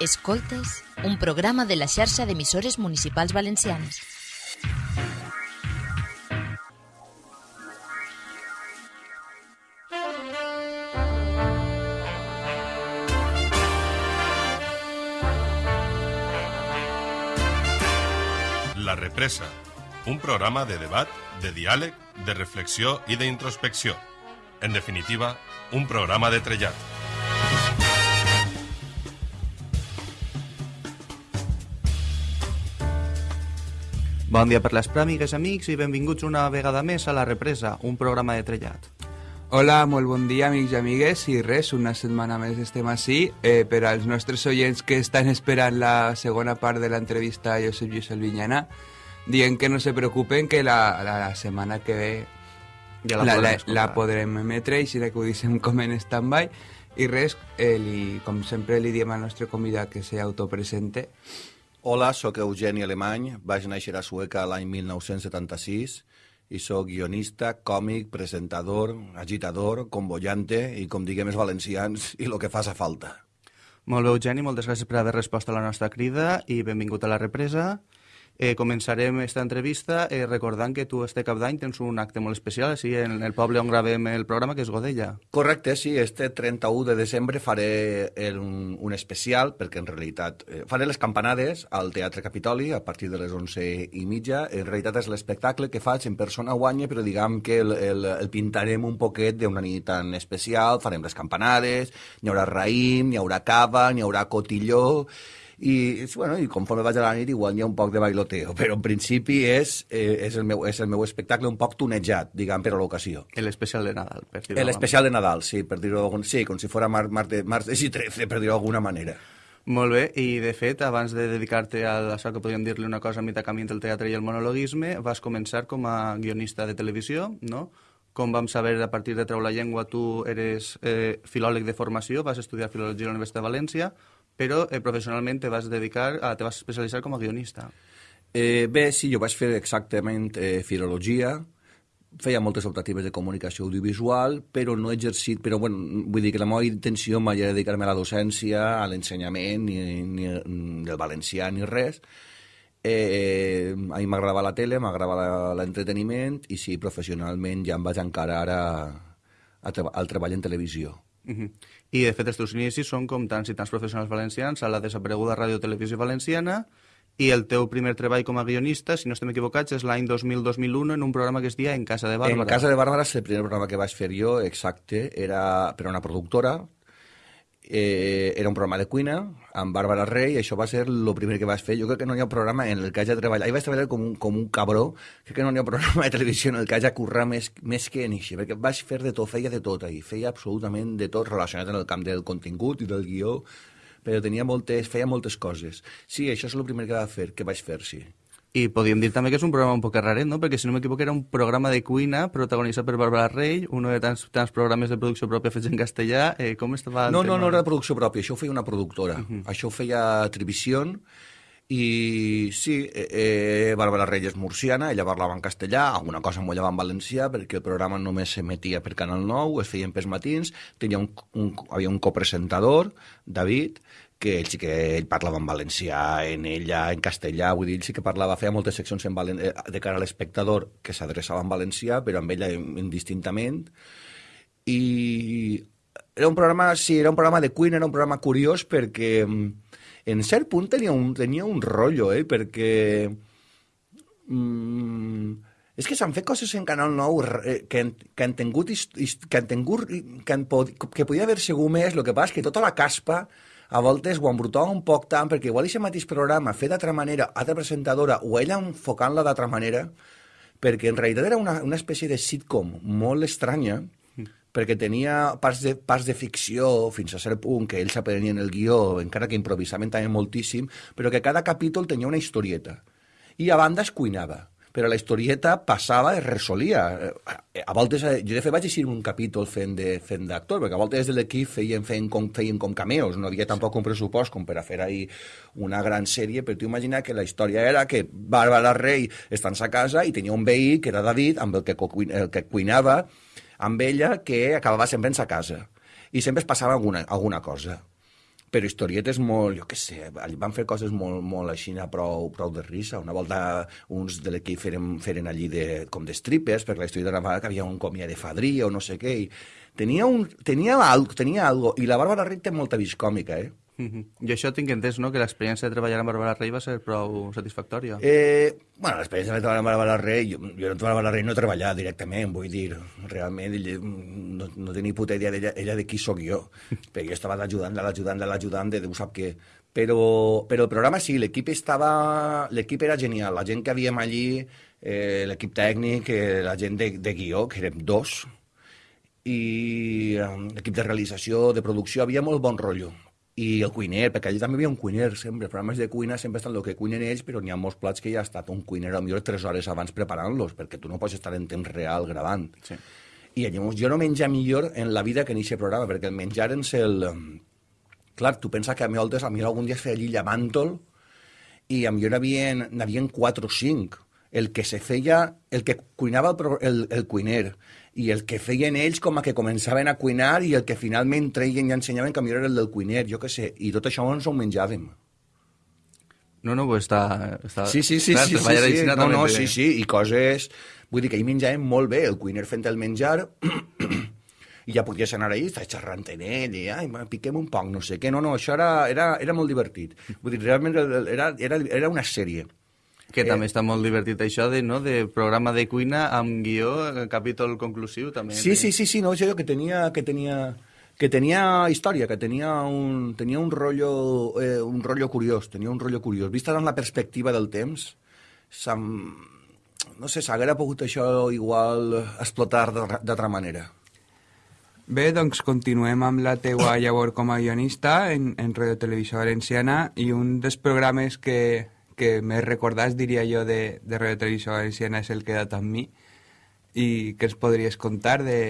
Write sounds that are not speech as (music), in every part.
Escoltes, un programa de la xarxa d'emissores municipals valencianes. La Represa, un programa de debat, de diàleg, de reflexió i d'introspecció. En definitiva, un programa de trellat. Bon dia per les pràmigues, amics, i benvinguts una vegada més a La Represa, un programa de trellat. Hola, molt bon dia, amics i amigues, i res, una setmana més estem així. Eh, per als nostres oients que estan esperant la segona part de l'entrevista a Josep Lluís Albinyana, dient que no se preocupen, que la, la, la setmana que ve Ja la la, podrem la, la podrem emetre, així que ho deixem com en stand-by. I res, eh, li, com sempre li diem al nostre convidat que s'autopresente. Hola, sóc Eugeni Alemany, vaig néixer a Sueca l'any 1976 i sóc guionista, còmic, presentador, agitador, convoyante i, com diguem els valencians, i el que fa falta. Molt bé, Eugeni, moltes gràcies per haver respost a la nostra crida i benvingut a La Represa. Eh, començarem esta entrevista eh, recordant que tu este cap d'any tens un acte molt especial així en el poble on gravem el programa, que és Godella. Correcte, sí, este 31 de desembre faré el, un, un especial, perquè en realitat eh, faré les campanades al Teatre Capitoli a partir de les 11 i mitja. En realitat és l'espectacle que faig en persona guanya, però diguem que el, el, el pintarem un poquet d'una nit tan especial, farem les campanades, n'hi haurà raïm, n'hi haurà cava, n'hi haurà cotilló, i, bueno, i conforme vaig a la nit igual hi ha un poc de bailoteo, però en principi és, eh, és, el meu, és el meu espectacle un poc tunejat, diguem, per a l'ocasió. L'especial de Nadal, per dir-ho El d'alguna especial de Nadal, sí, per dir-ho d'algun... Sí, com si fos mar, martes, martes i 13, per dir-ho d'alguna manera. Molt bé, i de fet, abans de dedicar-te a això que podríem dir-li una cosa a mitjà camí entre el teatre i el monologuisme, vas començar com a guionista de televisió, no? Com vam saber, a partir de Treu la Llengua, tu eres eh, filòleg de formació, vas estudiar filologia a la Universitat de València, però eh, professionalment te vas dedicar, a, te vas especialitzar com a guionista. Eh, bé, sí, jo vaig fer exactament eh, filologia, feia moltes optatives de comunicació audiovisual, però no he exercit, però bueno, vull dir que la meva intenció mai era dedicar-me a la docència, a l'ensenyament, ni, ni, ni del valencià, ni res. Eh, a mi m'agradava la tele, m'agradava l'entreteniment, i sí, professionalment ja em vaig encarar a, a al treball en televisió. Uh -huh. I, de fet, els teus inicis són com tants i tants professionals valencians a la desapareguda Ràdio Televisió Valenciana i el teu primer treball com a guionista, si no estem equivocats, és l'any 2000-2001 en un programa que es dia En Casa de Bàrbara. En Casa de Bàrbara és el primer programa que vaig fer jo, exacte, era per una productora, eh, era un programa de cuina amb Bàrbara Rey, això va ser el primer que vaig fer. Jo crec que no hi ha programa en el que hagi treballat, ahir vaig treballar com un, com un cabró, crec que no hi ha programa de televisió en el que hagi currat més, més que en això, perquè vaig fer de tot, feia de tot ahir, feia absolutament de tot relacionat amb el camp del contingut i del guió, però tenia moltes, feia moltes coses. Sí, això és el primer que va fer, que vaig fer, sí. I podríem dir també que és un programa un poc raret, no? Perquè, si no m'equivoco, era un programa de cuina protagonitzat per Bàrbara Rey, un de tants, tants programes de producció pròpia fets en castellà. Eh, com estava el No, no, tema? no era de producció pròpia, això ho feia una productora. Uh -huh. Això ho feia Trivision i sí, eh, eh, Bàrbara Reyes murciana, ella parlava en castellà, alguna cosa m'ho en valencià, perquè el programa només s'emetia per Canal 9, es feien pels matins, tenia un, un, havia un copresentador, David, que ell sí que ell parlava en valencià, en ella, en castellà, vull dir, ell sí que parlava, feia moltes seccions en valen, eh, de cara a l'espectador que s'adreçava en valencià, però amb ella indistintament, i era un programa, sí, era un programa de cuina, era un programa curiós perquè mm, en cert punt tenia un, tenia un rotllo, eh, perquè mm, és que s'han fet coses en Canal 9 eh, que, han, que han tingut, que han tingut, que, han pod, que podia haver sigut més, el que passa és que tota la caspa a voltes ho embrutava un poc tant, perquè igual aquest mateix programa fet d'altra manera, altra presentadora, o ella enfocant-la d'altra manera, perquè en realitat era una, una espècie de sitcom molt estranya, perquè tenia parts de, parts de ficció fins a cert punt que ells aprenien el guió, encara que improvisaven també moltíssim, però que cada capítol tenia una historieta. I a banda es cuinava però la historieta passava, es resolia. Eh, A voltes, jo de fet vaig eixir un capítol fent de fent d'actor, perquè a voltes des de l'equip feien, feien, com, feien com cameos, no havia tampoc un pressupost com per a fer ahir una gran sèrie, però tu imagina que la història era que Bàrbara Rey està sa casa i tenia un veí, que era David, amb el que, el que cuinava, amb ella, que acabava sempre en sa casa. I sempre es passava alguna, alguna cosa. Però historietes molt, jo què sé, van fer coses molt, molt així, prou, prou de risa. Una volta uns de l'equip feren, feren allí de, com de strippers, perquè la història de que havia un comia de fadria o no sé què, i tenia, un, tenia, algo, tenia algo, i la Bàrbara Rey té molta vis còmica, eh? Mm -hmm. I això tinc entès, no?, que l'experiència de treballar amb Bàrbara Rey va ser prou satisfactòria. Eh, bueno, l'experiència de treballar amb Bàrbara Rey, jo, jo amb Bàrbara Rey no he treballat directament, vull dir, realment no, no tenia puta idea d'ella ella de qui sóc jo, (laughs) perquè jo estava l'ajudant, de l'ajudant, de Déu sap què. Però, però el programa sí, l'equip estava... L'equip era genial, la gent que havíem allí, eh, l'equip tècnic, eh, la gent de, de guió, que érem dos, i eh, l'equip de realització, de producció, havia molt bon rotllo i el cuiner, perquè allà també hi havia un cuiner sempre, els programes de cuina sempre estan el que cuinen ells, però n'hi ha molts plats que ja ha estat un cuiner millor tres hores abans preparant-los, perquè tu no pots estar en temps real gravant. Sí. I llavors jo no menja millor en la vida que en aquest programa, perquè el menjar en el... Clar, tu pensa que a mi, a mi algun dia es feia allí llamàntol i a mi n'havien, n'havien quatre o cinc. El que se feia, el que cuinava el, el, el cuiner, i el que feien ells com a que començaven a cuinar i el que finalment treien i ensenyaven que millor era el del cuiner, jo què sé, i tot això ens ho menjàvem. No, no, pues està... està... Sí, sí, sí, clar, sí, sí, sí, no, no, sí, sí, i coses... Vull dir que hi menjàvem molt bé, el cuiner fent el menjar, (clears throat) i ja podies anar ahí, estàs xerrant en ell, i ai, piquem un poc, no sé què. No, no, això era, era, era molt divertit. Vull dir, realment era, era, era una sèrie. Que eh, també està molt divertit això de, no, de programa de cuina amb guió, eh, capítol conclusiu també. Sí, sí, sí, sí, no, això que tenia, que tenia, que tenia història, que tenia un, tenia un rotllo, eh, un rotllo curiós, tenia un rotllo curiós. Vista en la perspectiva del temps, no sé, s'haguera pogut això igual explotar d'altra manera. Bé, doncs continuem amb la teua llavor com a guionista en, en Radio Televisió Valenciana i un dels programes que, que més recordats, diria jo, de, de Radio Televisió Valenciana és el Quedat amb mi. I què ens podries contar de...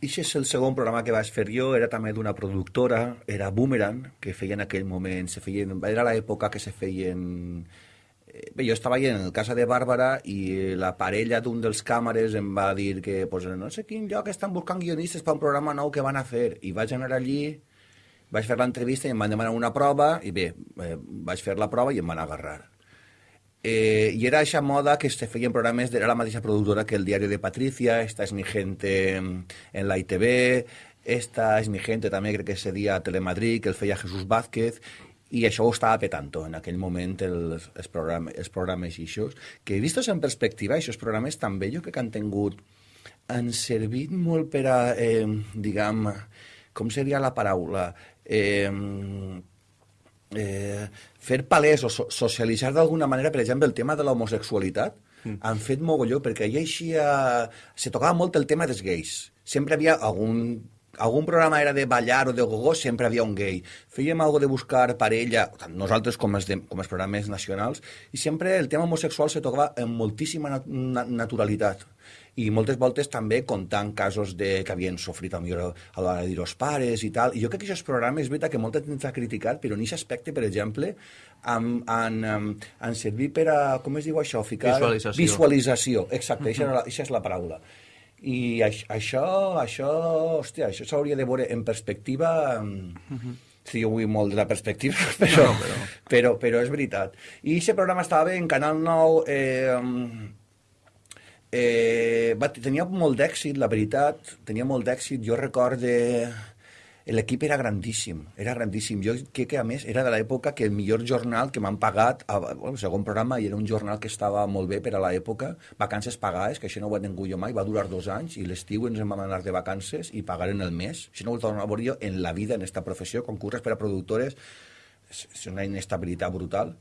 Ixe és el segon programa que vaig fer jo, era també d'una productora, era Boomerang, que feia en aquell moment, se feien, era l'època que se feien... Eh, bé, jo estava allà en el casa de Bàrbara i la parella d'un dels càmeres em va dir que pues, no sé quin lloc estan buscant guionistes per un programa nou que van a fer. I vaig anar allí, vaig fer l'entrevista i em van demanar una prova i bé, eh, vaig fer la prova i em van agarrar. Eh, I era aquesta moda que se feien programes, era la mateixa productora que el diari de Patricia, Esta es mi gente en la ITV, Esta es mi gente també crec que se dia Telemadrid, que el feia Jesús Vázquez, i això ho estava petant en aquell moment els, els, programes, els programes i això, que vistos en perspectiva, aquests programes també jo crec que han tingut, han servit molt per a, eh, diguem, com seria la paraula, eh, eh, fer palès o so socialitzar d'alguna manera, per exemple, el tema de l'homosexualitat, mm. han fet mogolló, perquè hi eixia... Se tocava molt el tema dels gais. Sempre havia algun algun programa era de ballar o de gogó, sempre havia un gay. Fèiem algo de buscar parella, tant nosaltres com els, de, com els programes nacionals, i sempre el tema homosexual se tocava amb moltíssima nat naturalitat i moltes voltes també contant casos de, que havien sofrit a, millor, a l'hora de dir els pares i tal. I jo crec que aquests programes, és veritat que molta gent ha criticat, però en aquest aspecte, per exemple, han, han, han servit per a, com es diu això? Ficar... Visualització. Visualització, exacte, uh -huh. això és la paraula. I això, això, hòstia, això s'hauria de veure en perspectiva... Uh -huh. Sí, vull molt de la perspectiva, (laughs) però, no, però... però, però és veritat. I aquest programa estava bé en Canal 9, eh, Eh, va, tenia molt d'èxit, la veritat, tenia molt d'èxit. Jo recorde... L'equip era grandíssim, era grandíssim. Jo crec que, a més, era de l'època que el millor jornal que m'han pagat, el segon programa, i era un jornal que estava molt bé per a l'època, vacances pagades, que això no ho he tingut jo mai, va durar dos anys, i l'estiu ens vam anar de vacances i pagaren el mes. Això no ho he tornat a veure jo en la vida, en aquesta professió, concurres per a productores, és una inestabilitat brutal.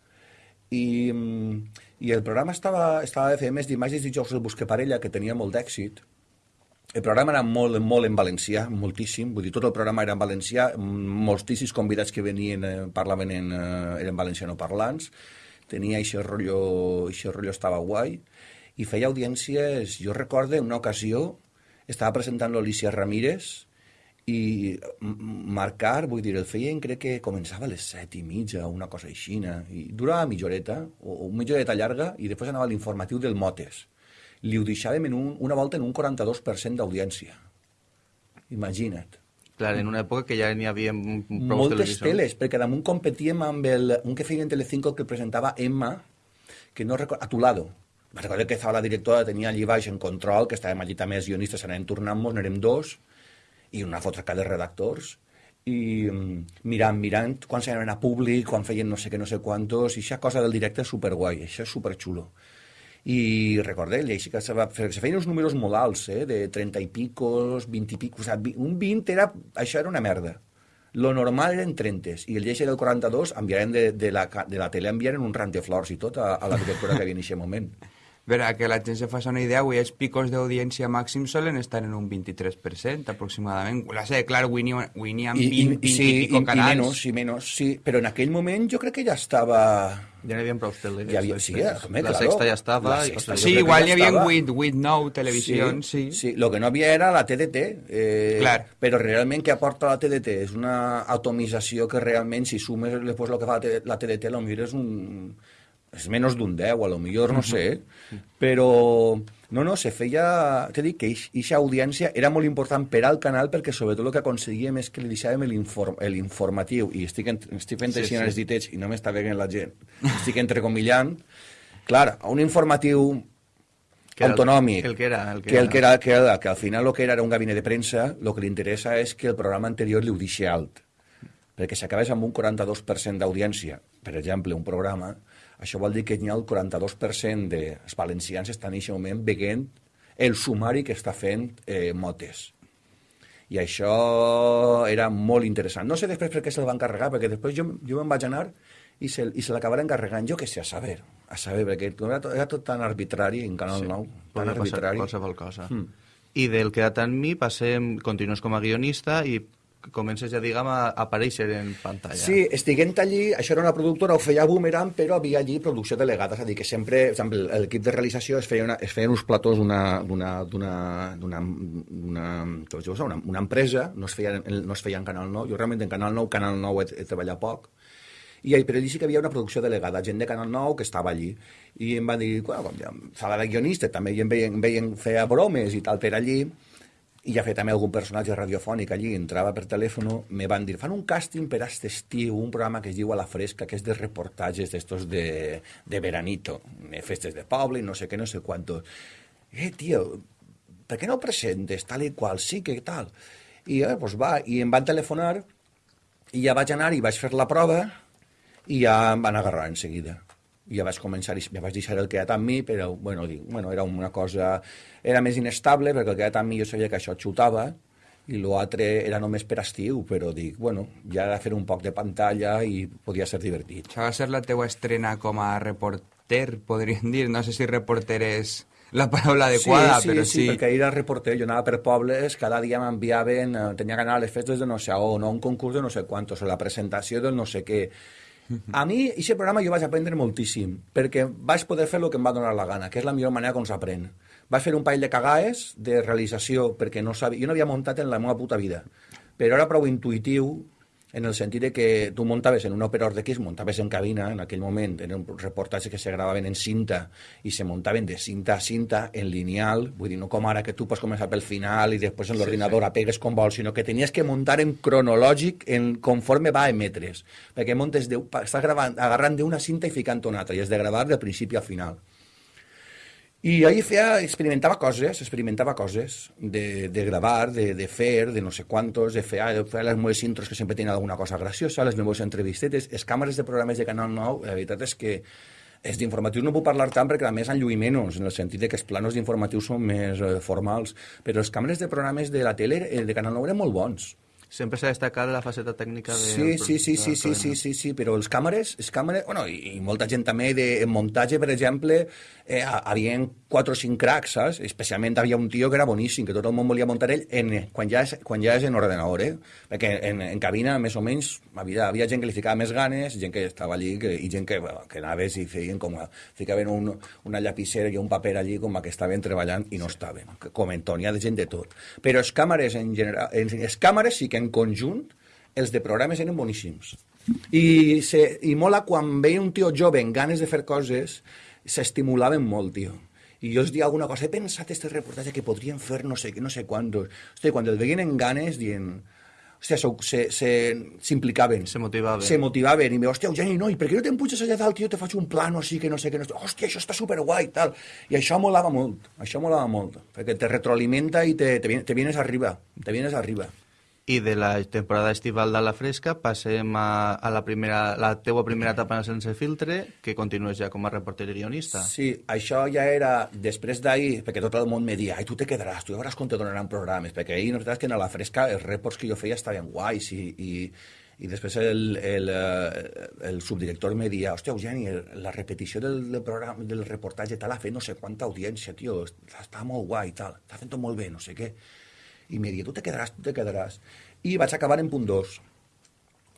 I, mm, i el programa estava, estava de fer més d'imatges i jocs del Busque Parella, que tenia molt d'èxit. El programa era molt, molt en valencià, moltíssim, vull dir, tot el programa era en valencià, moltíssims convidats que venien eh, parlaven en, eh, eren valencianoparlants, tenia aquest rotllo, aquest rotllo estava guai, i feia audiències, jo recorde una ocasió, estava presentant l'Alicia Ramírez, i marcar, vull dir, el feien crec que començava a les set i mitja o una cosa així, i durava mitja horeta, o, o mitja horeta llarga, i després anava l'informatiu del Motes. Li ho deixàvem en un, una volta en un 42% d'audiència. Imagina't. Clar, en una època que ja n'hi havia prou moltes teles, perquè damunt competíem amb el, un que feia en Telecinco que presentava Emma, que no recordo, Atulado. Me recordo que estava la directora, tenia allí baix en control, que estàvem allí també els guionistes, anàvem tornant-nos, n'érem dos, i una fotra de redactors, i mm, mirant, mirant, quan s'anaven a públic, quan feien no sé què, no sé quantos, i aquesta cosa del directe és superguai, això és superxulo. I recordeu, i així que se, va, se feien uns números molt alts, eh, de 30 i picos, 20 i picos, o sigui, un 20 era, això era una merda. Lo normal eren 30 i el lleix era el 42, enviaren de, de, la, de la tele enviaren un rant de flors i tot a, a la directora que havia en aquest moment. (laughs) Verá, que la gent se faci una idea, avui els picos d'audiència màxim solen estar en un 23% aproximadament. La sé, clar, avui n'hi avui n'hi ha 20, 20 i, sí, pico i, i canals. menys, i menys, sí, però en aquell moment jo crec que ja estava... Ja n'hi havia prou teles. Ja havia, sí, home, la claro. sexta ja estava. La i- sexta, Sí, igual ja n'hi havia estava. 8, 8, 9 televisions, sí. Sí, lo que no havia era la TDT, eh, Clar. però realment què aporta la TDT? És una atomització que realment, si sumes després el que fa la TDT, la TDT potser és un... és menys d'un 10, a lo millor, no sé, però... No, no, se feia... T'he dit que aquesta audiència era molt important per al canal perquè sobretot el que aconseguíem és que li deixàvem l'inform, l'informatiu i estic, en, estic fent Sí, així sí. els ditets i no m'està veient la gent. Estic entrecomillant. Clar, un informatiu Que era el- autonòmic, el que era, el que que, el que, era, que, era, que al final el que era era un gabinet de premsa, el que li interessa és que el programa anterior li ho deixi alt. Perquè si acabes amb un 42% d'audiència, per exemple, un programa, això vol dir que n'hi ha el 42% dels valencians estan en aquest moment veient el sumari que està fent eh, Motes. I això era molt interessant. No sé després per què se'l van carregar, perquè després jo, jo me'n vaig anar i se, i se l'acabaren carregant, jo què sé, a saber, a saber, perquè era tot, era tot tan arbitrari en Canal 9, tan arbitrari. qualsevol cosa. Mm. I del Quedat en mi passem, continues com a guionista i comences ja, diguem, a aparèixer en pantalla. Sí, estiguent allí, això era una productora, ho feia Boomerang, però havia allí producció delegada, és a dir, que sempre, per exemple, l'equip de realització es feia, una, es feien uns platós d'una empresa, no es, feia, no es feia en Canal 9, jo realment en Canal 9, Canal 9 he, he treballat poc, i però allí sí que havia una producció delegada, gent de Canal 9 que estava allí, i em van dir, bueno, com ja, sala de guionista, també i em veien, em veien feia bromes i tal per allí, i ja feia també algun personatge radiofònic allí, entrava per telèfon, me van dir, fan un càsting per aquest estiu, un programa que es diu A la Fresca, que és de reportatges d'estos de, de veranito, de festes de poble no sé què, no sé quantos. Eh, tio, per què no presentes tal i qual? Sí, que tal? I eh, doncs va, i em van telefonar, i ja vaig anar i vaig fer la prova, i ja em van agarrar en seguida. Ja vaig començar, ja vaig deixar el quedat amb mi, però bueno, dic, bueno, era una cosa... Era més inestable, perquè el quedat amb mi jo sabia que això xutava, i l'altre era només per estiu, però dic, bueno, ja era fer un poc de pantalla i podia ser divertit. Això va ser la teua estrena com a reporter, podríem dir. No sé si reporter és la paraula adequada, sí, sí, però sí, sí. perquè era reporter, jo anava per pobles, cada dia m'enviaven, eh, tenia que anar a les festes de no sé on, o un concurs de no sé quantos, o la presentació del no sé què. A mi, aquest programa jo vaig aprendre moltíssim, perquè vaig poder fer el que em va donar la gana, que és la millor manera com s'aprèn. Vaig fer un parell de cagaes de realització, perquè no sabia, jo no havia muntat en la meva puta vida, però era prou intuïtiu en el sentit de que tu muntaves en un operador de X, muntaves en cabina, en aquell moment, eren reportatges que se gravaven en cinta i se muntaven de cinta a cinta en lineal, vull dir, no com ara que tu pots començar pel final i després en l'ordinador sí, apegues com vols, sinó que tenies que muntar en cronològic en conforme va a emetre's, perquè montes de, estàs gravant, agarrant d'una cinta i ficant una altra, i has de gravar del principi al final. I ahí feia, experimentava coses, experimentava coses de, de gravar, de, de fer, de no sé quantos, de fer, de fer les meves intros que sempre tenen alguna cosa graciosa, les meves entrevistetes, les càmeres de programes de Canal 9, la veritat és que els d'informatius no puc parlar tant perquè a més han lluït menys, en el sentit de que els planos d'informatius són més eh, formals, però els càmeres de programes de la tele eh, de Canal 9 eren molt bons. Sempre s'ha destacat la faceta tècnica de... Sí, sí, sí, sí, sí, sí, sí, sí, però els càmeres, els càmeres, bueno, i, i molta gent també de en muntatge, per exemple, eh, havien quatre o cinc cracs, saps? Especialment havia un tio que era boníssim, que tot el món volia muntar ell en, quan, ja és, quan ja és en ordenador, eh? Perquè en, en cabina, més o menys, havia, havia gent que li ficava més ganes, gent que estava allí, que, i gent que, bueno, que anaves i feien com a, ficaven un, una llapissera i un paper allí com a que estaven treballant i no estaven, que comenten, hi ha de gent de tot. Però els càmeres en general, en, els càmeres sí que en conjunt els de programes eren boníssims. I, se, i mola quan veia un tio jove amb ganes de fer coses, s'estimulaven molt, tio. I jo els dia alguna cosa, he pensat este reportatge que podríem fer no sé què, no sé quantos. Hosti, quan el veien en ganes, dient, hòstia, se- se- s'implicaven. Se motivaven. Se motivaven. I me hòstia, Eugeni, no, i per què no te'n puges allà dalt, jo te faig un plano així, que no sé què, no sé... Hòstia, això està superguai, tal. I això molava molt, això molava molt, perquè te retroalimenta i te, te, te vienes arriba, te vienes arriba. I de la temporada estival de la fresca passem a, a la, primera, la teua primera etapa en Sense Filtre, que continues ja com a reporter i guionista. Sí, això ja era després d'ahir, perquè tot el món me dia, ai, tu te quedaràs, tu ja veuràs com te donaran programes, perquè ahir, la que a la fresca els reports que jo feia estaven guais i, i, i després el, el, eh, el subdirector me dia, hòstia, Eugeni, la repetició del, del, programa, del reportatge tal ha fet no sé quanta audiència, tio, està molt guai, tal, està fent molt bé, no sé què. I dia, tu te quedaràs, tu te quedaràs. I vaig acabar en punt 2,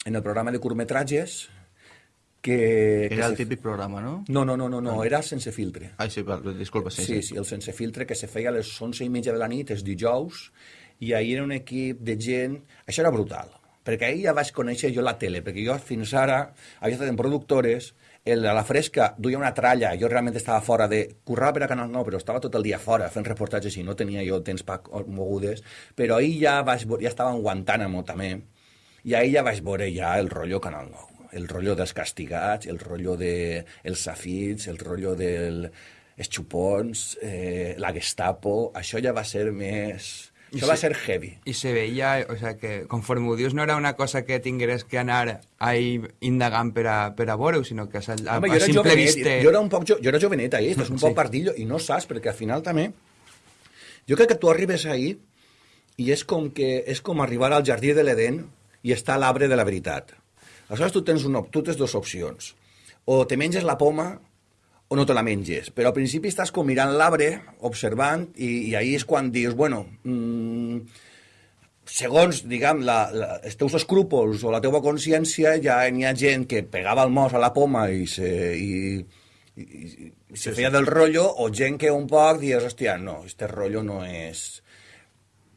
en el programa de curtmetratges, que... que Era el se- típic programa, no? No, no, no, no, no, era sense filtre. Ai, sí, disculpa, sí, Sí, sí, el sense filtre que se feia a les 11 i mitja de la nit, els dijous, i ahir era un equip de gent... Això era brutal, perquè ahir ja vaig conèixer jo la tele, perquè jo fins ara havia estat en productores, el, a la fresca duia una tralla, jo realment estava fora de... Currava per a Canal 9, però estava tot el dia fora fent reportatges i no tenia jo temps per mogudes, però ahir ja, vaig, ja estava en Guantánamo també, i ahir ja vaig veure ja el rotllo Canal 9, el rotllo dels castigats, el rotllo de els safits, el rotllo del els xupons, eh, la Gestapo, això ja va ser més... I Això va se- ser heavy. I se veia, o sea, que conforme ho dius, no era una cosa que tingueres que anar ahí indagant per a, per a veure-ho, sinó que a, a, Home, a jo simple jovenet, vista... jo era un poc, jo, jo era jovenet ahir, estàs un Sí. poc pardillo i no saps, perquè al final també... Jo crec que tu arribes ahir i és com, que, és com arribar al jardí de l'Eden i està a l'arbre de la veritat. Aleshores tu tens, una, tu tens dues opcions. O te menges la poma o no te la menges. Però al principi estàs com mirant l'arbre, observant, i, i ahir és quan dius, bueno, mmm, segons, diguem, la, la, els teus escrúpols o la teva consciència, ja n'hi ha gent que pegava el mos a la poma i se, i, i, i, i se feia del rotllo, o gent que un poc dius, hòstia, no, este rotllo no és...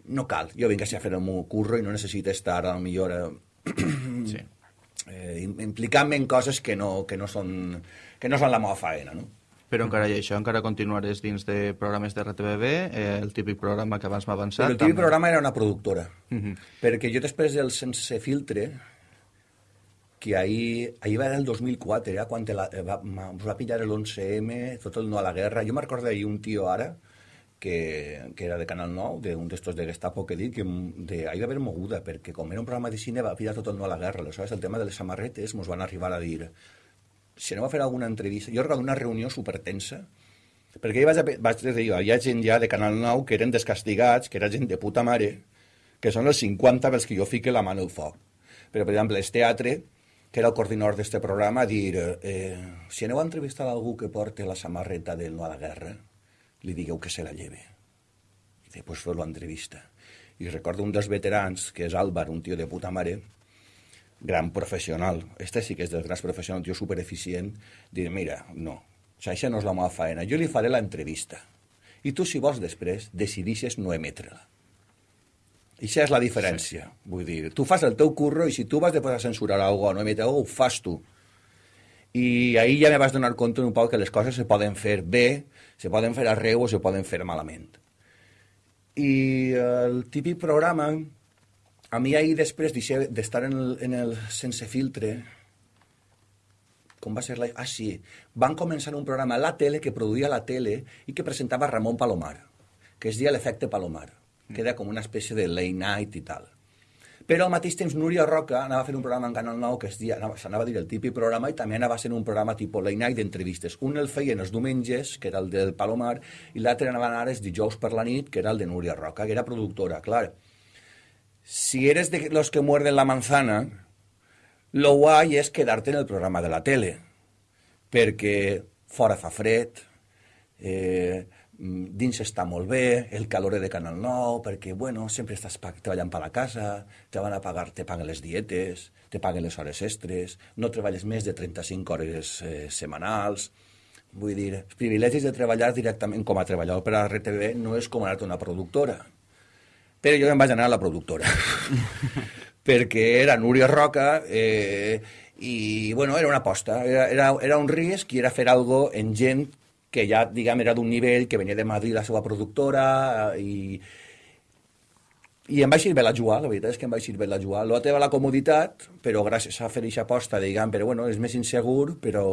No cal, jo vinc així a fer el meu curro i no necessito estar, a lo millor, eh, sí. (clears throat) eh, im- implicant-me en coses que no, que no, són, que no són la meva faena, no? Però encara hi ha això, encara continuaràs dins de programes de RTBB, eh, el típic programa que abans m'ha avançat. Però el típic programa era una productora. Mhm. Perquè jo després del Sense Filtre, que ahir, ahir va el 2004, era quan la, eh, va, us va pillar l'11M, tot el no a la guerra. Jo me'n recordo d'ahir un tio ara, que, que era de Canal 9, d'un d'estos de Gestapo que dit, que de, ahir va haver moguda, perquè com era un programa de cine va pillar tot el no a la guerra. Aleshores, el tema de les samarretes ens van arribar a dir si aneu a fer alguna entrevista... Jo recordo una reunió supertensa, perquè hi vaig, a, vaig dir, hi havia gent ja de Canal 9 que eren descastigats, que era gent de puta mare, que són els 50 pels que jo fique la mà en el foc. Però, per exemple, el teatre, que era el coordinador d'este programa, dir, eh, si aneu a entrevistar algú que porte la samarreta del no a la guerra, li digueu que se la lleve. I després fer l'entrevista. I recordo un dels veterans, que és Álvar, un tio de puta mare, gran professional, este sí que és dels grans professionals, tio supereficient, dir, mira, no, això no és la meva faena, jo li faré l'entrevista. I tu, si vols després, decidixes no emetre-la. I això és la diferència. Sí. Vull dir, tu fas el teu curro i si tu vas després a censurar alguna cosa, no emetre alguna ho fas tu. I ahir ja me vas donar compte un poc que les coses se poden fer bé, se poden fer arreu o se poden fer malament. I el típic programa, a mi ahir després d'estar en, el, en el Sense Filtre, com va ser la... Ah, sí, van començar un programa a la tele que produïa la tele i que presentava Ramon Palomar, que es deia l'efecte Palomar, que era com una espècie de late night i tal. Però al mateix temps Núria Roca anava a fer un programa en Canal 9 que es dia, anava, s'anava a dir el típic programa i també anava a ser un programa tipus late night d'entrevistes. Un el feien els diumenges, que era el del Palomar, i l'altre anava a anar els dijous per la nit, que era el de Núria Roca, que era productora, clar. Si eres de los que muerden la manzana, lo guai és quedar-te en el programa de la tele, perquè fora fa fred, eh, dins està molt bé, el calor de Canal 9, perquè, bueno, sempre estàs treballant per la casa, te van a pagar, te paguen les dietes, te paguen les hores extres, no treballes més de 35 hores eh, setmanals, vull dir, els privilegis de treballar directament com a treballador per a RTV no és com anar-te una productora, però jo em vaig anar a la productora (laughs) perquè era Núria Roca eh, i bueno, era una aposta era, era, era un risc i era fer algo en gent que ja diguem era d'un nivell que venia de Madrid la seva productora eh, i, i em va eixir bé la jugar, la veritat és que em va eixir bé la jugar. L'altre va la comoditat, però gràcies a fer aquesta aposta, diguem, però bueno, és més insegur, però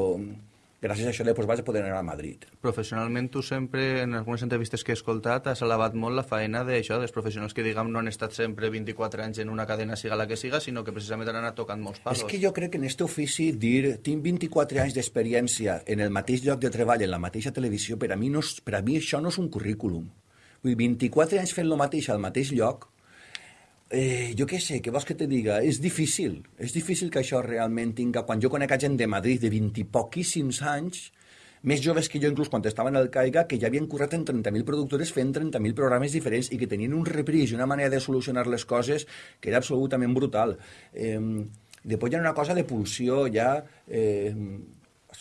gràcies a això després vaig poder anar a Madrid. Professionalment, tu sempre, en algunes entrevistes que he escoltat, has alabat molt la feina d'això, dels professionals que, diguem, no han estat sempre 24 anys en una cadena, siga la que siga, sinó que precisament han anat tocant molts palos. És que jo crec que en aquest ofici dir tinc 24 anys d'experiència en el mateix lloc de treball, en la mateixa televisió, per a mi, no és, per a mi això no és un currículum. Vull dir, 24 anys fent el mateix al mateix lloc, eh, jo què sé, què vols que te diga? És difícil, és difícil que això realment tinga... Quan jo conec gent de Madrid de 20 i poquíssims anys, més joves que jo, inclús quan estaven al CAIGA, que ja havien currat en 30.000 productores fent 30.000 programes diferents i que tenien un repris i una manera de solucionar les coses que era absolutament brutal. Eh, després hi ha una cosa de pulsió ja... Eh,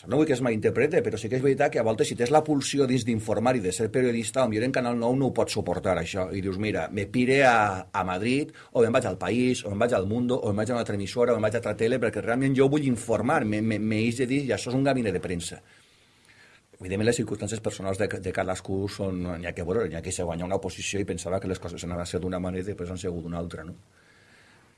no vull que es malinterprete, però sí que és veritat que a voltes si tens la pulsió dins d'informar i de ser periodista, potser en Canal 9 no ho pots suportar, això. I dius, mira, me pire a, a Madrid, o me'n vaig al País, o me'n vaig al Mundo, o me'n vaig a una altra emissora, o me'n vaig a altra tele, perquè realment jo vull informar, me, me, me de dir, i això és un gabinet de premsa. Evidentment, les circumstàncies personals de, de cadascú són... N'hi ha que veure, n'hi ha que se guanyar una oposició i pensava que les coses anaven a ser d'una manera i després han sigut d'una altra, no?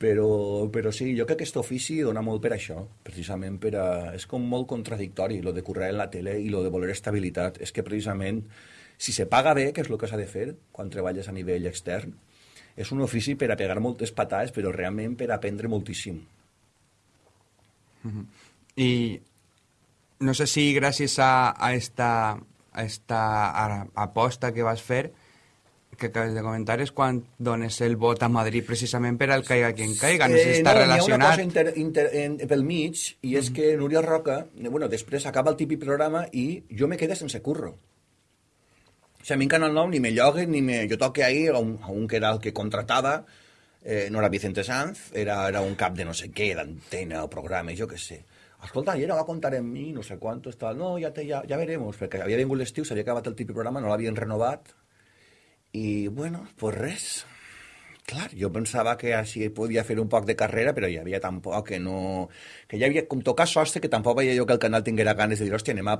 Però, però sí, jo crec que aquest ofici dona molt per això, precisament per a... És com molt contradictori, lo de currar en la tele i lo de voler estabilitat. És que precisament, si se paga bé, que és el que s'ha de fer quan treballes a nivell extern, és un ofici per a pegar moltes patades, però realment per a aprendre moltíssim. Uh -huh. I no sé si gràcies a, a esta, a esta aposta que vas fer que acabes de comentar és quan dones el vot a Madrid precisament per al caiga qui en caiga, no sé si està eh, no, relacionat. Hi ha una cosa inter, inter, en, pel mig, i és mm -hmm. que Núria Roca, bueno, després acaba el típic programa i jo me quedé sense curro. O sigui, a mi en Canal 9 ni me lloguen, ni me... Jo toque ahí a un, a un que era el que contratava, eh, no era Vicente Sanz, era, era un cap de no sé què, d'antena o programa, jo què sé. Escolta, ayer va a contar en mi, no sé quanto, tal. No, ja, te, ja, ja veremos, perquè havia vingut l'estiu, s'havia acabat el típic programa, no l'havien renovat, i, bueno, pues res. Clar, jo pensava que així podia fer un poc de carrera, però hi havia tan poc que no... Que ja havia, com tocar sostre, que tampoc veia jo que el canal tinguera ganes de dir, hòstia, anem a...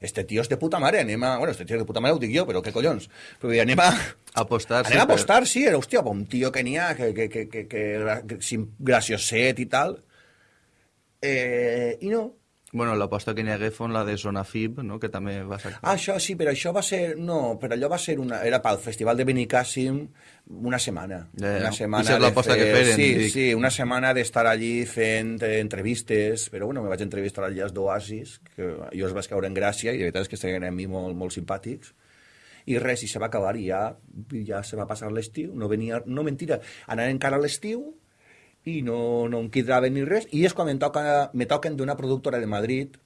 Este tio és de puta mare, anem a... Bueno, este tio és de puta mare ho dic jo, però què collons? Però anem a... Apostar, anem a apostar, sí, era, hòstia, un tio que n'hi ha, que, que, que, que, que, que, gracioset i tal. Eh, I no, Bueno, l'aposta que n'hi hagué fon la de Zona FIB, no? que també va ser... Ah, això sí, però això va ser... No, però allò va ser una... Era pel Festival de Benicàssim una setmana. Ja, ja. Una setmana I l'aposta fer... que feren. Sí, dic. sí, una setmana d'estar allí fent eh, entrevistes, però bueno, me vaig entrevistar allà als d'Oasis, que jo els vaig caure en gràcia, i la veritat és que estaven a mi molt, molt simpàtics, i res, i se va acabar, i ja, ja se va passar l'estiu, no venia... No, mentira, anant encara a l'estiu, i no, no em quidraven ni res, i és quan em, toca, me toquen d'una productora de Madrid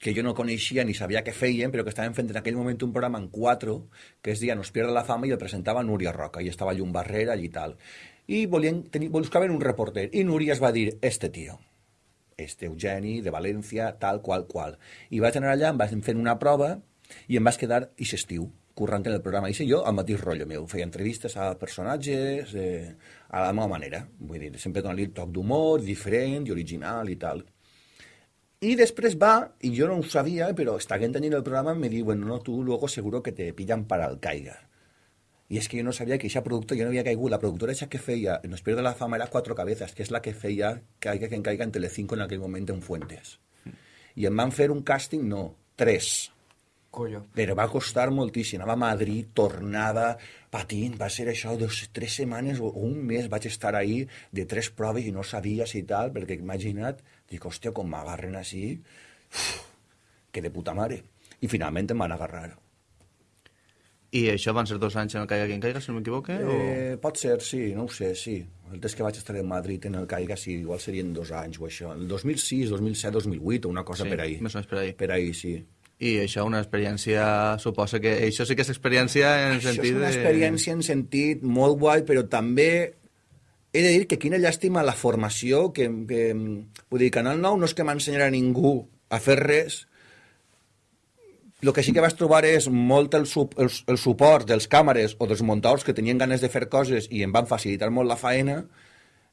que jo no coneixia ni sabia què feien, però que estaven fent en aquell moment un programa en 4, que es deia Nos pierde la fama, i el presentava Núria Roca, i estava Llum Barrera i tal. I volien, tenir, buscaven un reporter, i Núria es va dir, este tio, este Eugeni, de València, tal, qual, qual. I vaig anar allà, em vaig fer una prova, i em vaig quedar i estiu currant en el programa. I jo, al mateix rotllo meu, feia entrevistes a personatges eh, a la meva manera. Vull dir, sempre donant-li el toc d'humor, diferent original i tal. I després va, i jo no ho sabia, però estàvem tenint el programa, em diu, bueno, no, tu luego seguro que te pillan para el caiga. I és que jo no sabia que aquesta productora, jo no havia caigut, la productora esa que feia Nos pierde la fama era Cuatro Cabezas, que és la que feia Caiga que en caiga en Telecinco en aquell moment en Fuentes. I em van fer un càsting, no, tres Collo. Però va costar moltíssim. Anava a Madrid, tornava, patint, va ser això, dos, tres setmanes o un mes vaig estar ahí de tres proves i no sabia si tal, perquè imagina't, dic, hòstia, com m'agarren així, uf, que de puta mare. I finalment em van agarrar. I això van ser dos anys en el Caiga qui en Caiga, si no m'equivoque? Eh, o... pot ser, sí, no ho sé, sí. El temps que vaig estar en Madrid en el Caiga, sí, igual serien dos anys o això. El 2006, 2007, 2008, o una cosa Sí, per ahí. més o menys per ahí. Per ahí, sí. I això una experiència, suposa que això sí que és experiència en Això sentit és una de... experiència en sentit molt guai, però també he de dir que quina llàstima la formació, que, que vull dir, Canal 9 no és que m'ensenyarà ningú a fer res, el que sí que vaig trobar és molt el, sup, el, el suport dels càmeres o dels muntadors que tenien ganes de fer coses i em van facilitar molt la faena,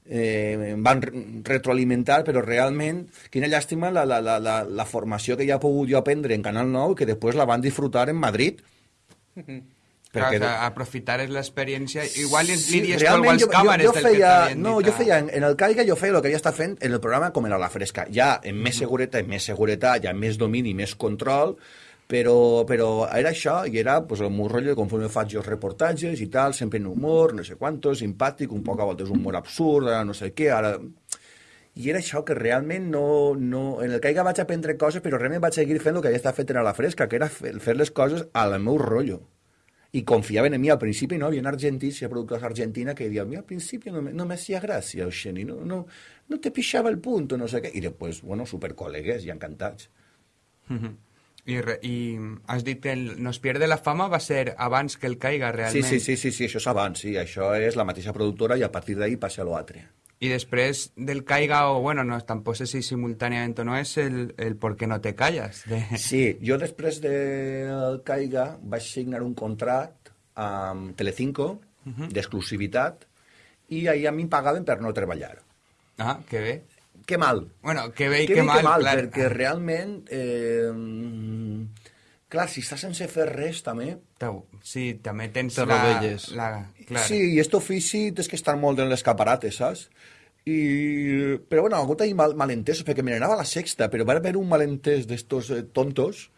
eh, van re- retroalimentar, però realment, quina llàstima la, la, la, la, la formació que ja he pogut jo aprendre en Canal 9 i que després la van disfrutar en Madrid. Clar, Perquè- o sea, aprofitar l'experiència. Igual li, Sí, li dies tu algunes càmeres jo del que feia, t'havien no, dit, jo ah. feia, en, en el Caiga jo feia el que havia estat fent en el programa com era la fresca, ja amb més seguretat, més seguretat, ja més domini, més control, però, però era això, i era pues, el meu rotllo, conforme faig els reportatges i tal, sempre en humor, no sé quanto, simpàtic, un poc a voltes humor absurd, ara no sé què, ara... I era això que realment no, no... En el Caiga vaig aprendre coses, però realment vaig seguir fent el que havia estat fet en la fresca, que era fer, les coses al meu rotllo y confiaban en mí al principio, ¿no? Había argentinos y productores argentinas que decían, mira, al principio no me, no me hacía gracia, Osheni, no, no, no te pichaba el punto, no sé qué. Y después, bueno, super colegues y encantats. I, re, I has dit que el Nos pierde la fama va ser abans que el Caiga, Sí, realment. sí, sí, sí, sí, això és abans, sí, això és la mateixa productora i a partir d'ahí passa a l'altre. I després del Caiga, o bueno, no, tampoc sé si simultàniament o no, és el, el Por qué no te callas. De... Sí, jo després del Caiga vaig signar un contracte amb Telecinco d'exclusivitat i ahir a mi em pagaven per no treballar. Ah, que bé. Que mal, Bueno, que bé i que que, mal, que mal, clar. perquè realment... Eh, clar, si estàs sense fer res, també... Sí, també tens Te la... la clar. Sí, i aquest ofici tens que estar molt en l'escaparate, saps? I... Però bueno, ha hagut ahí mal, malentesos, perquè me n'anava a la sexta, però va haver un malentès d'estos eh, tontos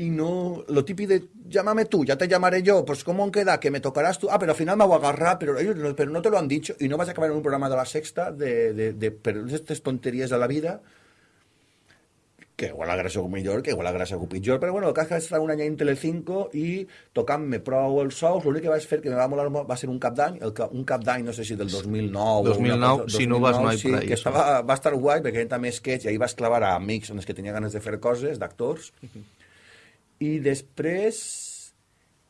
y no, lo típico de llámame tú, ya te llamaré yo, pues ¿cómo queda? Que me tocarás tú, ah, pero al final me voy a agarrar, pero ellos no, pero no te lo han dicho y no vas a acabar en un programa de la sexta de, de, de pero estas tonterías de la vida que igual la gràcia o millor, que igual la gràcia o pitjor, però bueno, el cas que vaig estar un any en Telecinco i tocant-me prou els sous, l'únic que vaig fer que me va molar molt va ser un cap d'any, el un cap d'any, no sé si del 2009 o 2009, una cosa, si no vas, no hi sí, ahí, que estava, va estar guai perquè eren també sketch i ahir vas clavar a amics en els que tenia ganes de fer coses, d'actors, (laughs) i després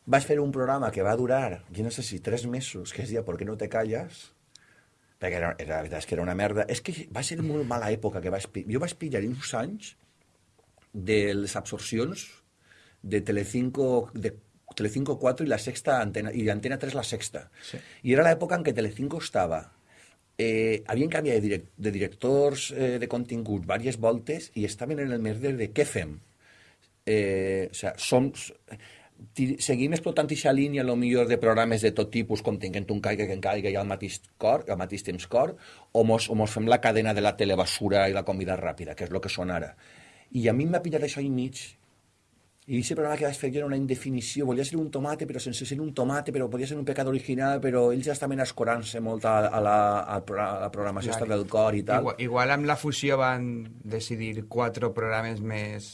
vaig fer un programa que va durar, jo no sé si tres mesos, que es deia ¿Por qué no te callas? Perquè era, era, la veritat és que era una merda. És que va ser molt mala època que pillar. Jo vaig pillar uns anys de les absorcions de Telecinco, de Telecinco 4 i la sexta antena, i Antena 3 la sexta. Sí. I era l'època en què Telecinco estava eh, havien canviat de, direc de directors eh, de contingut diverses voltes i estaven en el merder de què fem? Eh, o sea, som, seguim explotant aquesta línia, lo millor de programes de tot tipus, com tinguent un caiga que en caiga i al mateix cor, al mateix temps cor, o mos, o mos fem la cadena de la telebasura i la comida ràpida, que és el que són ara. I a mi em va pillar això i mig. I aquest programa que vaig fer jo era una indefinició, volia ser un tomate, però sense ser un tomate, però podia ser un pecat original, però ells ja estaven escorant-se molt a, a, la, a, la, programació Clar. del cor i tal. Igual, igual amb la fusió van decidir quatre programes més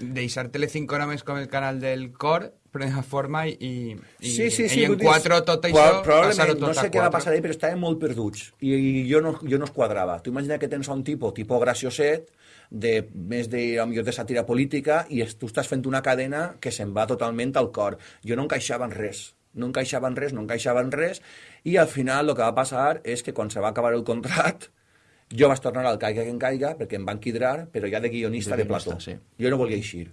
deixar Telecinco només com el canal del cor primera forma i, i, Sí, sí, sí. i en quatre tot això passar-ho tot no sé què va passar ahí, però estaven molt perduts. I, i jo, no, jo no es quadrava. Tu imagina que tens un tipus, tipus gracioset, de més de, millor de sàtira política, i es, tu estàs fent una cadena que se'n va totalment al cor. Jo no encaixava en res. No encaixava en res, no encaixava en res, i al final el que va passar és que quan se va acabar el contract, jo vaig tornar al Caiga que en caiga, perquè em van quidrar, però ja de guionista De de, plató. sí. Jo no volia eixir.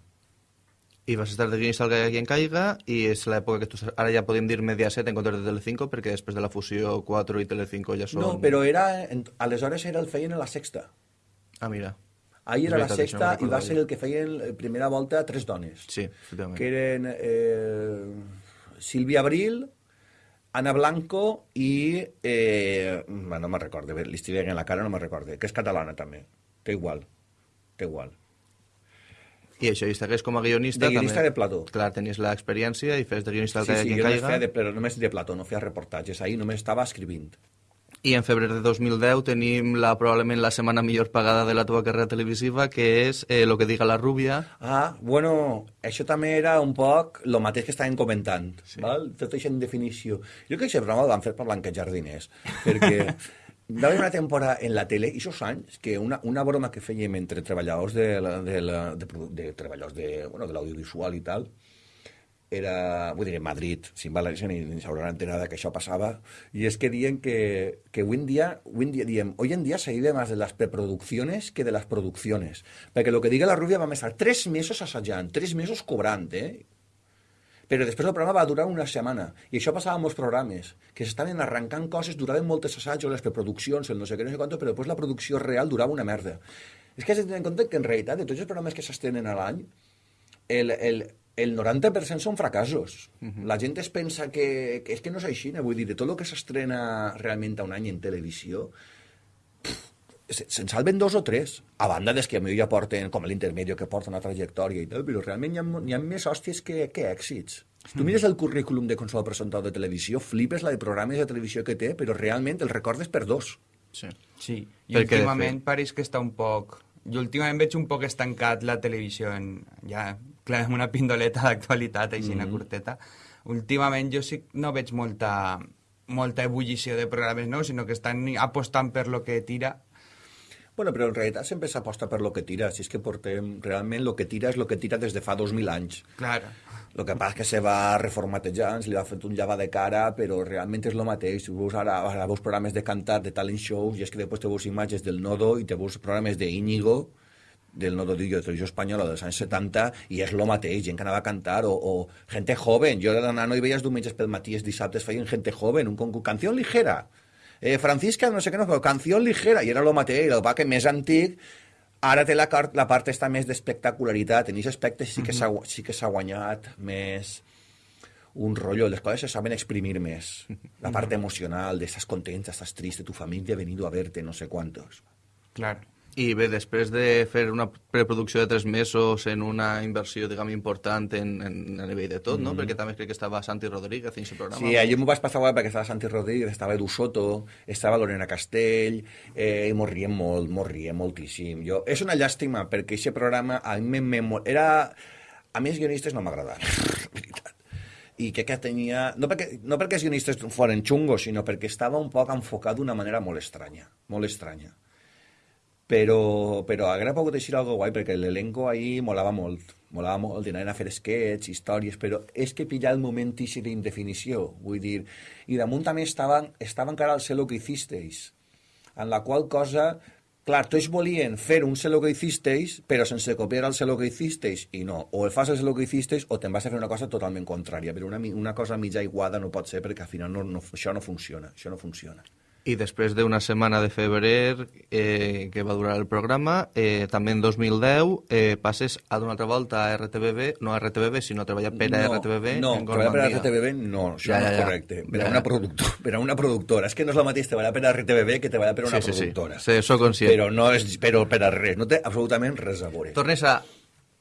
I vas estar de guionista al Caiga qui en caiga i és l'època que tu, ara ja podem dir Mediaset en comptes de Telecinco perquè després de la fusió 4 i Telecinco ja són... No, però era, en- aleshores era el feien a la sexta. Ah, mira. Ahir era la veritat, això sexta no i va ser el que feien primera volta tres dones. Sí. Que eren eh, Sílvia Abril, Ana Blanco i... Eh, bueno, no me'n recordo, bé, li estic veient en la cara, no me'n recordo, que és catalana també. Té igual, té igual. I això, i estigués com a guionista... De guionista també, de plató. Clar, tenies l'experiència i fes de guionista al Sí, Caiga sí, qui en jo només caiga. feia de, però només de plató, no feia reportatges, ahir només estava escrivint. I en febrer de 2010 tenim la, probablement la setmana millor pagada de la teva carrera televisiva, que és eh, Lo que diga la rubia. Ah, bueno, això també era un poc el mateix que estàvem comentant, sí. val? tot això en definició. Jo crec que aquest programa el van fer per blanquejar diners, perquè va haver una temporada en la tele, i aquests anys, que una, una broma que fèiem entre treballadors de, la, de, la, de, produ- de treballadors de, bueno, de l'audiovisual i tal, era, vull dir, en Madrid, sin València ni, ni s'hauran enterat que això passava, i és que diuen que, que hoy en día, hoy en día, diem, hoy en día se vive más de las preproducciones que de las producciones, perquè lo que diga la Rubia va estar tres mesos assajant, tres mesos cobrant, eh? Però després el programa va durar una setmana, i això passava amb molts programes, que s'estaven arrencant coses, duraven moltes assajos, les preproduccions, el no sé què, no sé quanto, però després la producció real durava una merda. És que has de tenir en compte que en realitat, de tots els programes que s'estrenen a l'any, el, el, el 90% són fracassos. La gent es pensa que, que és que no és així, vull dir, de tot el que s'estrena realment a un any en televisió, se- se'n salven dos o tres, a banda des que a mi ja porten, com l'intermedio, que porta una trajectòria i tal, però realment hi ha, hi ha més hòsties que, que èxits. Si tu mires el currículum de qualsevol presentador de televisió, flipes la de programes de televisió que té, però realment el recordes per dos. Sí. Sí, i últimament pareix que està un poc... Jo últimament veig un poc estancat la televisió en... Ja, clar, amb una pindoleta d'actualitat, així, una curteta. Últimament jo sí no veig molta, molta ebullició de programes nous, sinó que estan apostant per lo que tira. Bueno, però en realitat sempre s'aposta per lo que tira, si és que portem... Realment lo que tira és lo que tira des de fa 2.000 anys. Claro. El que passa és que se va reformatejant, se li va fet un lleva de cara, però realment és el mateix. Si veus ara, ara veus programes de cantar, de talent shows, i és que després te veus imatges del Nodo i te veus programes d'Íñigo, del Nodo Dillo de Televisió Espanyola dels anys 70, i és el mateix, gent que anava a cantar, o, o gente joven. Jo era nano i veies diumenges pel matí, els dissabtes feien gente joven, un concurs, canció ligera. Eh, Francisca, no sé què, no, però canció ligera, i era el mateix, el va que més antic, Ara té la, car- la part esta més d'espectacularitat. En aquest aspecte sí que s'ha sí que s'ha guanyat més un rotllo. Les coses se saben exprimir més. La part emocional, de estàs content, estàs trist, tu família ha venido a verte, no sé quantos. Claro. I bé, després de fer una preproducció de tres mesos en una inversió, diguem, important en, en, a nivell de tot, no? Perquè també crec que estava Santi Rodríguez en aquest programa. Sí, jo m'ho vaig passar guai perquè estava Santi Rodríguez, estava Edu Soto, estava Lorena Castell, eh, i m'ho riem molt, m'ho riem moltíssim. Jo, és una llàstima, perquè aquest programa a mi me, me, era... A mi els guionistes no m'agradaven, (laughs) veritat. I crec que tenia... No perquè, no perquè els guionistes foren xungos, sinó perquè estava un poc enfocat d'una manera molt estranya, molt estranya. Però, però haguera pogut eixir algo guai, perquè l'elenco ahí molava molt. Molava molt, anaven a fer sketches, històries, però és que pillar el moment ici d'indefinició, vull dir... I damunt també estaven, estava encara el Sé lo que hicisteis, en la qual cosa... Clar, tots volien fer un Sé lo que hicisteis, però sense copiar el Sé lo que hicisteis, i no. O el fas el Sé lo que hicisteis o te'n vas a fer una cosa totalment contrària. Però una, una cosa mitja iguada no pot ser perquè al final no, no, això no funciona. Això no funciona. I després d'una setmana de febrer eh, que va durar el programa, eh, també en 2010 eh, passes a d'una altra volta a RTBB, no a RTBB, sinó a treballar per a RTBB no, en treballar per a. RTBB no, això Ja, no és ja. correcte. Per, Ja, a una ja. productor, per a una productora. És que no és el mateix treballar per a RTBB que treballar per a una Sí, sí, sí. productora. Sí, sóc conscient. Però no és però per a res, no té absolutament res a veure. Tornes a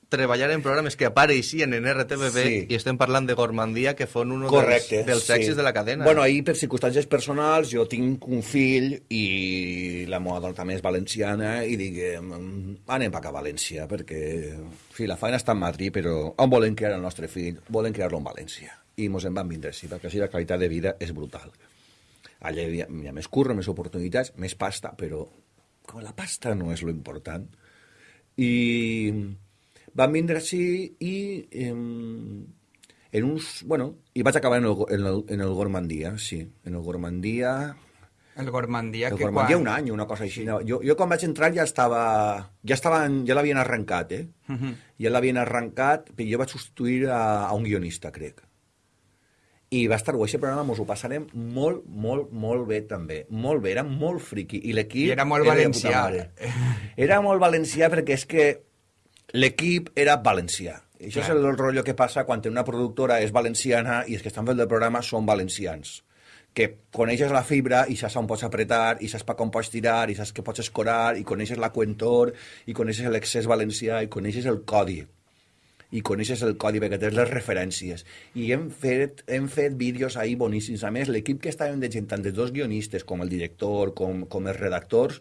treballar en programes que apareixien en RTBB Sí. i estem parlant de Gormandia, que fon un dels, dels sí. èxits de la cadena. Bueno, ahir, per circumstàncies personals, jo tinc un fill i la meva dona també és valenciana i diguem, anem pa a València, perquè sí, la feina està en Madrid, però on volen criar el nostre fill? Volen criar-lo en València. I mos en van vindre així, perquè així la qualitat de vida és brutal. Allà hi ha, hi ha més curro, més oportunitats, més pasta, però com la pasta no és lo important. I van vindre així i em, en uns... Bueno, i vaig acabar en el, en el, en el Gormandia, sí. En el Gormandia... El Gormandia, El que Gormandia quan... un any, una cosa així. No, jo, jo quan vaig entrar ja estava... Ja, estaven, ja l'havien arrencat, eh? Ja l'havien arrencat, però jo vaig substituir a, a un guionista, crec. I va estar guai, aquest programa mos ho passarem molt, molt, molt bé també. Molt bé, era molt friqui. I l'equip... I era molt puta valencià. Era molt valencià perquè és que l'equip era valencià. I això Clar. és el rotllo que passa quan una productora és valenciana i els que estan fent el programa són valencians que coneixes la fibra i saps on pots apretar, i saps per com pots tirar, i saps que pots escorar, i coneixes la cuentor, i coneixes l'excés valencià, i coneixes el codi i coneixes el codi perquè tens les referències. I hem fet, hem fet vídeos ahir boníssims. A més, l'equip que estàvem de gent, tant dels dos guionistes com el director, com, com els redactors,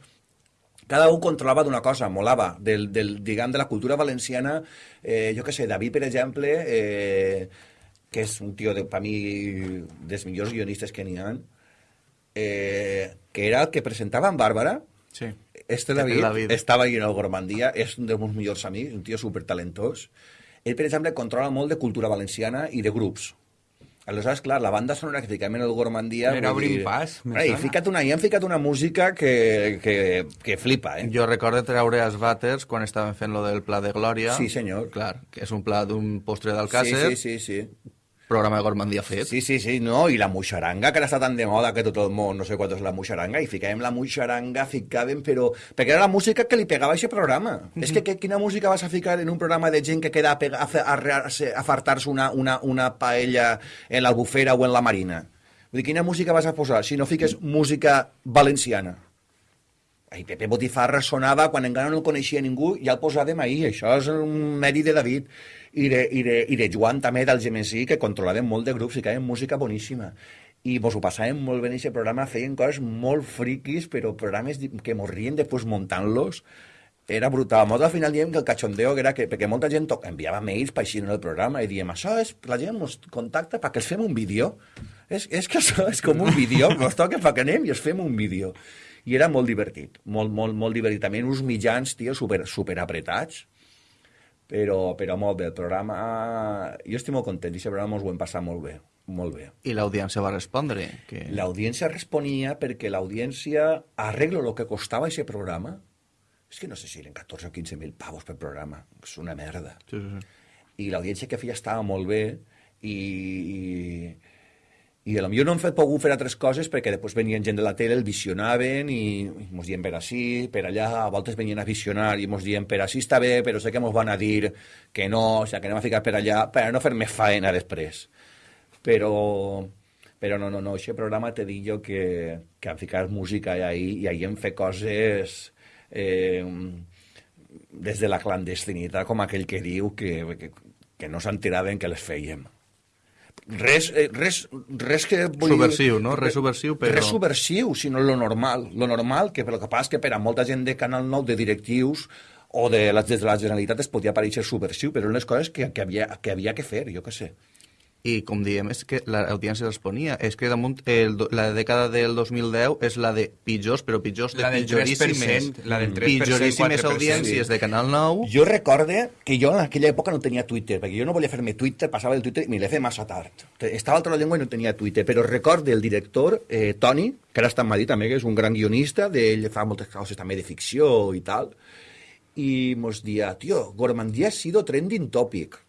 cada un controlava d'una cosa, molava, del, del, diguem, de la cultura valenciana, eh, jo què sé, David, per exemple, eh, que és un tio, de, per mi, dels millors guionistes que n'hi ha, eh, que era el que presentava en Bàrbara, Sí. este David, David. estava en el Gormandia, és un dels meus millors amics, un tio supertalentós. Ell, per exemple, controla molt de cultura valenciana i de grups. Aleshores, clar, la banda sonora que en el Gormandia... Era dir- pas, Ei, fica't una, hi han ficat una música que, que, que flipa, eh? Jo recordo treure els vàters quan estaven fent lo del Pla de Glòria. Sí, senyor. Clar, que és un pla d'un postre d'Alcàcer, Sí, sí, sí, sí. Programa de Gormandia fet. Sí, sí, sí, no, i la muixaranga, que ara està tan de moda que tot el món no sé quant és la muixaranga, i ficàvem la muixaranga, ficàvem, però... Perquè era la música que li pegava a aquest programa. Mm -hmm. És que, que quina música vas a ficar en un programa de gent que queda a, pega, a, a, a, fartar-se una, una, una paella en l'albufera o en la marina? Vull dir, quina música vas a posar si no fiques música valenciana? Ai, Pepe Botifarra sonava quan encara no el coneixia ningú, ja el posàvem ahir, això és un mèrit de David i de, i de, i de Joan també del Gemesí, que controlaven molt de grups i que música boníssima. I mos ho passàvem molt bé en aquest programa, feien coses molt friquis, però programes que morrien després muntant-los, era brutal. Molt al final diem que el cachondeo era que, perquè molta gent enviava mails per així en el programa i diem, això és, la gent ens contacta perquè els fem un vídeo. És, és que això és com un vídeo, (laughs) ens toca perquè anem i els fem un vídeo. I era molt divertit, molt, molt, molt divertit. També uns mitjans, tio, super, super apretats, però, però molt bé. El programa... Jo estic molt content, i aquest programa ens ho hem passat molt bé. Molt bé. I l'audiència va respondre? Que... L'audiència responia perquè l'audiència arreglo el que costava aquest programa. És que no sé si eren 14 o 15 mil pavos per programa. És una merda. Sí, sí, sí. I l'audiència que feia estava molt bé i, i, i potser no hem fet pogut fer altres coses perquè després venien gent de la tele, el visionaven i, i mos dient per així, per allà, a voltes venien a visionar i mos dient per així està bé, però sé que mos van a dir que no, o sigui, que anem a ficar per allà per no fer més faena després. Però, però no, no, no, aquest programa te dic jo que, que han ficat música ahí i ahir hem fet coses eh, des de la clandestinitat, com aquell que diu que, que, que no s'enteraven que les fèiem res, eh, res, res que... Vull subversiu, no? Res subversiu, però... Res subversiu, sinó lo normal. Lo normal, que el que passa és que per a molta gent de Canal 9, de directius, o de les, des de la Generalitat es podia pareixer subversiu, però eren les coses que, que, havia, que havia que fer, jo que sé i com diem, és que l'audiència responia. És que damunt el, la dècada del 2010 és la de pitjors, però pitjors de la del pitjoríssimes, la del 3%, pitjoríssimes audiències sí. de Canal 9. Jo recorde que jo en aquella època no tenia Twitter, perquè jo no volia fer-me Twitter, passava el Twitter i me l'he fet massa tard. Estava altra llengua i no tenia Twitter, però recorde el director, eh, Toni, que ara està en Madrid també, que és un gran guionista, d'ell fa moltes coses també de ficció i tal, i mos dia, tio, Gormandia ha sido trending topic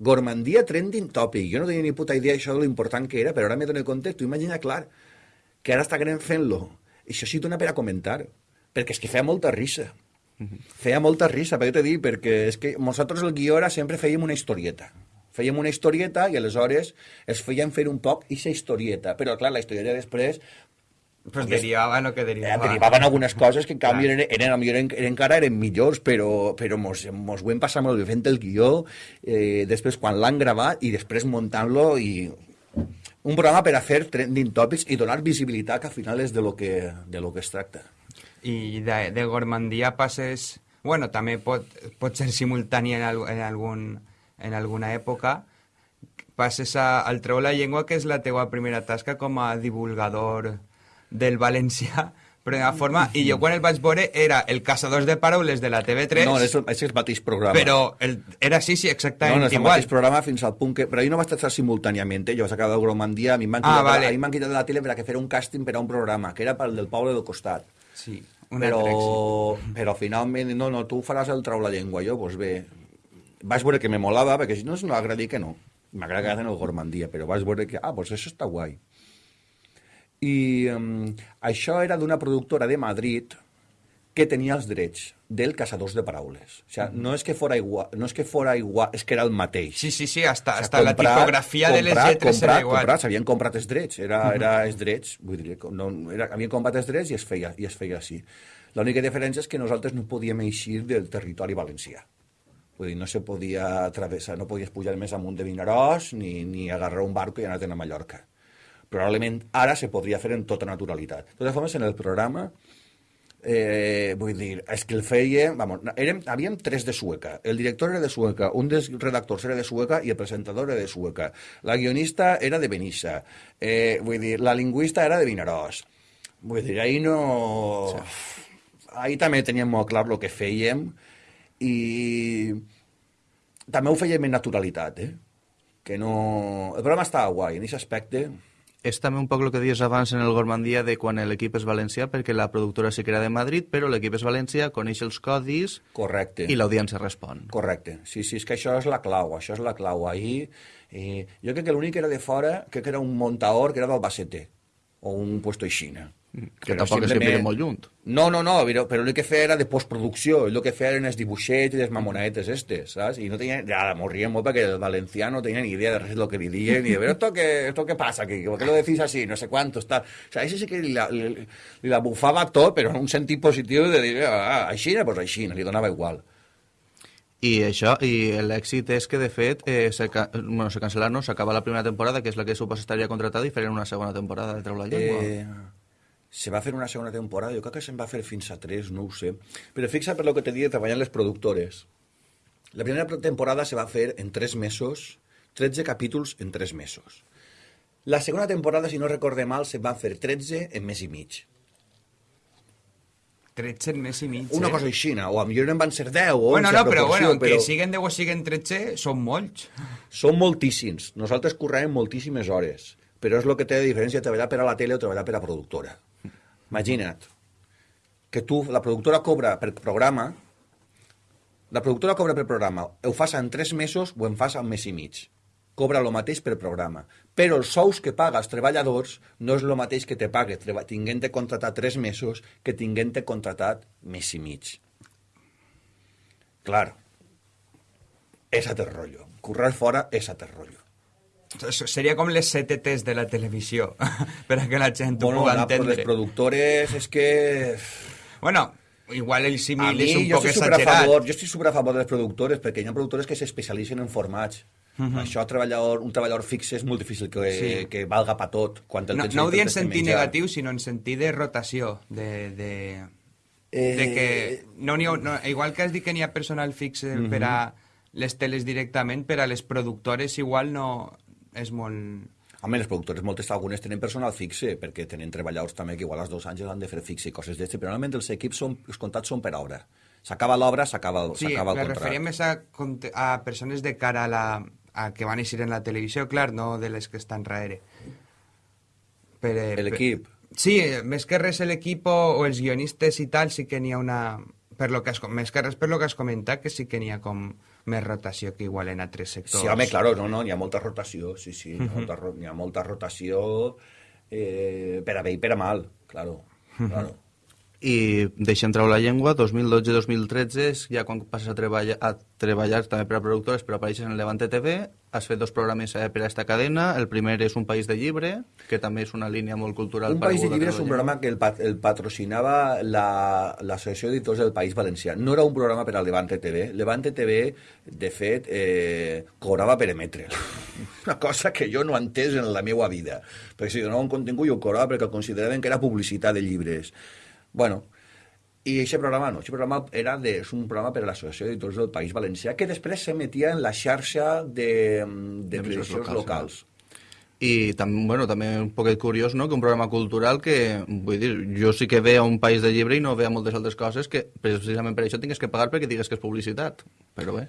Gormandia trending topic. Jo no tenia ni puta idea això de l'important que era, però ara m'he donat compte, tu imagina, clar, que ara està querent fent-lo. I això sí dona per a comentar, perquè és que feia molta risa. Feia molta risa, però jo t'he dit, perquè és que nosaltres el guió era sempre fèiem una historieta. Fèiem una historieta i aleshores es feien fer un poc i historieta. Però, clar, la historieta després pues derivaven el que derivaven. Eh, derivaven algunes coses que en canvi eren, eren, eren, eren, encara eren millors, però, però mos, mos ho hem passat molt bé fent el guió, eh, després quan l'han gravat i després muntant-lo i un programa per a fer trending topics i donar visibilitat que al final és de lo que, de lo que es tracta. I de, de Gormandia passes... Bueno, també pot, pot ser simultani en, en, algun, en alguna època, passes a, al Treu la Llengua, que és la teua primera tasca com a divulgador del valencià (laughs) però de forma, i jo quan el vaig veure era el Caçadors de Paraules de la TV3 no, és, és el mateix programa. però el, era sí, sí, exactament no, no, és el igual. mateix programa fins al punt que però jo no vaig estar simultàniament, eh? jo vaig acabar de Gromandia a mi m'han quitat, ah, vale. a quitat de la tele per a que fer un càsting per a un programa que era pel del poble del costat. Sí, un però, però finalment no, no, tu faràs el trau la llengua jo, doncs bé. Vaig veure que me molava, perquè si no no agradi que no. M'agrada que hacen el Gormandia, però vaig veure que, ah, doncs això està guai i um, això era d'una productora de Madrid que tenia els drets del Caçadors de Paraules. O sigui, no és que fora igual, no és que fora igual, és que era el mateix. Sí, sí, sí, hasta, o sigui, hasta comprat, la tipografia comprat, de les lletres comprat, era igual. Comprat, s'havien comprat els drets, era, uh -huh. era els drets, vull dir, no, era, havien comprat els drets i es feia, i es feia així. L'única diferència és que nosaltres no podíem eixir del territori valencià. Vull dir, no se podia travessar, no podies pujar més amunt de Vinaròs ni, ni agarrar un barco i anar a Mallorca probablement ara se podria fer en tota naturalitat. De totes formes, en el programa, eh, vull dir, és que el feia... Vamos, érem, havíem tres de Sueca. El director era de Sueca, un dels redactors era de Sueca i el presentador era de Sueca. La guionista era de Benissa. Eh, vull dir, la lingüista era de Vinaròs. Vull dir, ahir no... Ahir també teníem molt clar el que fèiem i també ho fèiem en naturalitat, eh? Que no... El programa estava guai, en aquest aspecte és també un poc el que dius abans en el Gormandia de quan l'equip és valencià, perquè la productora sí que era de Madrid, però l'equip és valencià, coneix els codis Correcte. i l'audiència respon. Correcte. Sí, sí, és que això és la clau, això és la clau. Ahir, eh, jo crec que l'únic que era de fora, crec que era un montaor que era d'Albacete, o un puesto aixina. Que tampoc és que molt lluny. No, no, no, però, però el que feia era de postproducció, el que feia eren els dibuixets i les mamonetes estes, saps? I no tenia, ja, morrien molt perquè el valencià no tenia ni idea de res del que li diuen, ni de ver, esto que, esto que pasa, que, ¿por qué lo decís así? No sé cuánto, está... O sea, ese sí que li la, li, li la bufava tot, però en un sentit positiu de dir, ah, així, pues així, li donava igual. I això, i l'èxit és que, de fet, eh, se, bueno, se cancel·la, no? S'acaba la primera temporada, que és la que suposa estaria contratada, i farien una segona temporada de Treu la Llengua. Eh, se va fer una segona temporada, jo crec que se'n va fer fins a tres, no ho sé. Però fixa per lo que te dic, treballant les productores. La primera temporada se va fer en tres mesos, 13 capítols en tres mesos. La segona temporada, si no recorde mal, se va fer 13 en mes i mig. 13 en mes i mig, Una eh? cosa així, o a millor en van ser 10 o 11 Bueno, no, però, bueno, que siguen 10 o siguen 13, són molts. Són moltíssims. Nosaltres correm moltíssimes hores, però és el que té de diferència treballar per a la tele o treballar per a productora. Imagina't que tu, la productora cobra per programa, la productora cobra per programa, ho fas en tres mesos o en fas en mes i mig. Cobra el mateix per programa. Però els sous que paga als treballadors no és el mateix que te pague tinguent-te contratat tres mesos que tinguent-te contratat mes i mig. Clar, és a rotllo. Currar fora és a rotllo. Seria com les CTTs de la televisió, (laughs) per a que la gent ho Bueno, pugui la, pues, entendre. les productores és que... Bueno, igual el símil mi, és un poc exagerat. favor, jo estic super a favor de les productores perquè hi ha productores que s'especialitzen en formats. Això, treballador, un treballador fix és molt difícil que, Sí. que valga pa tot. Quan el No, no ho dic en sentit negatiu, sinó en sentit de rotació, de... de... Eh, de que no n'hi ha, no, igual que has dit que n'hi ha personal fix eh, per a les teles directament, per a les productores igual no és molt... Home, les productores moltes algunes tenen personal fixe, perquè tenen treballadors també que igual als dos anys han de fer fixe i coses d'este, però normalment els equips són, els contrats són per obra. S'acaba l'obra, s'acaba el, Sí, el me contracte. referia més a, a persones de cara a la a que van a eixir en la televisió, clar, no de les que estan darrere. Per, eh, L'equip. Sí, més que res l'equip o, o els guionistes i tal, sí que n'hi ha una... Per lo que has, més que res per lo que has comentat, que sí que n'hi ha com més rotació que igual en altres sectors. Sí, home, claro, no, no, hi ha molta rotació, sí, sí, hi ha molta, ro- hi ha molta rotació eh, per a bé i per a mal, claro, claro. I deixem treure la llengua, 2012-2013 és ja quan passes a treballar, a treballar també per a productores, però apareixes en Levante TV, has fet dos programes eh, per a esta cadena, el primer és Un país de llibre, que també és una línia molt cultural. Un País de Llibre és un la programa que el, pat el patrocinava la- l'Associació d'Editors del País Valencià. No era un programa per a Levante TV. Levante TV, de fet, eh, cobrava per emetre'l. (laughs) Una cosa que jo no he entès en la meva vida. Perquè si donava un contingut jo cobrava perquè consideraven que era publicitat de llibres. Bueno, i aquest programa no, aquest programa era de, és un programa per a l'Associació d'Editors del País Valencià que després s'emetia en la xarxa de, de D'emissors televisions locals, locals. I també, bueno, també un poquet curiós, no?, que un programa cultural que, vull dir, jo sí que veia un país de llibre i no veia moltes altres coses que precisament per això tingues que pagar perquè digues que és publicitat. Però bé.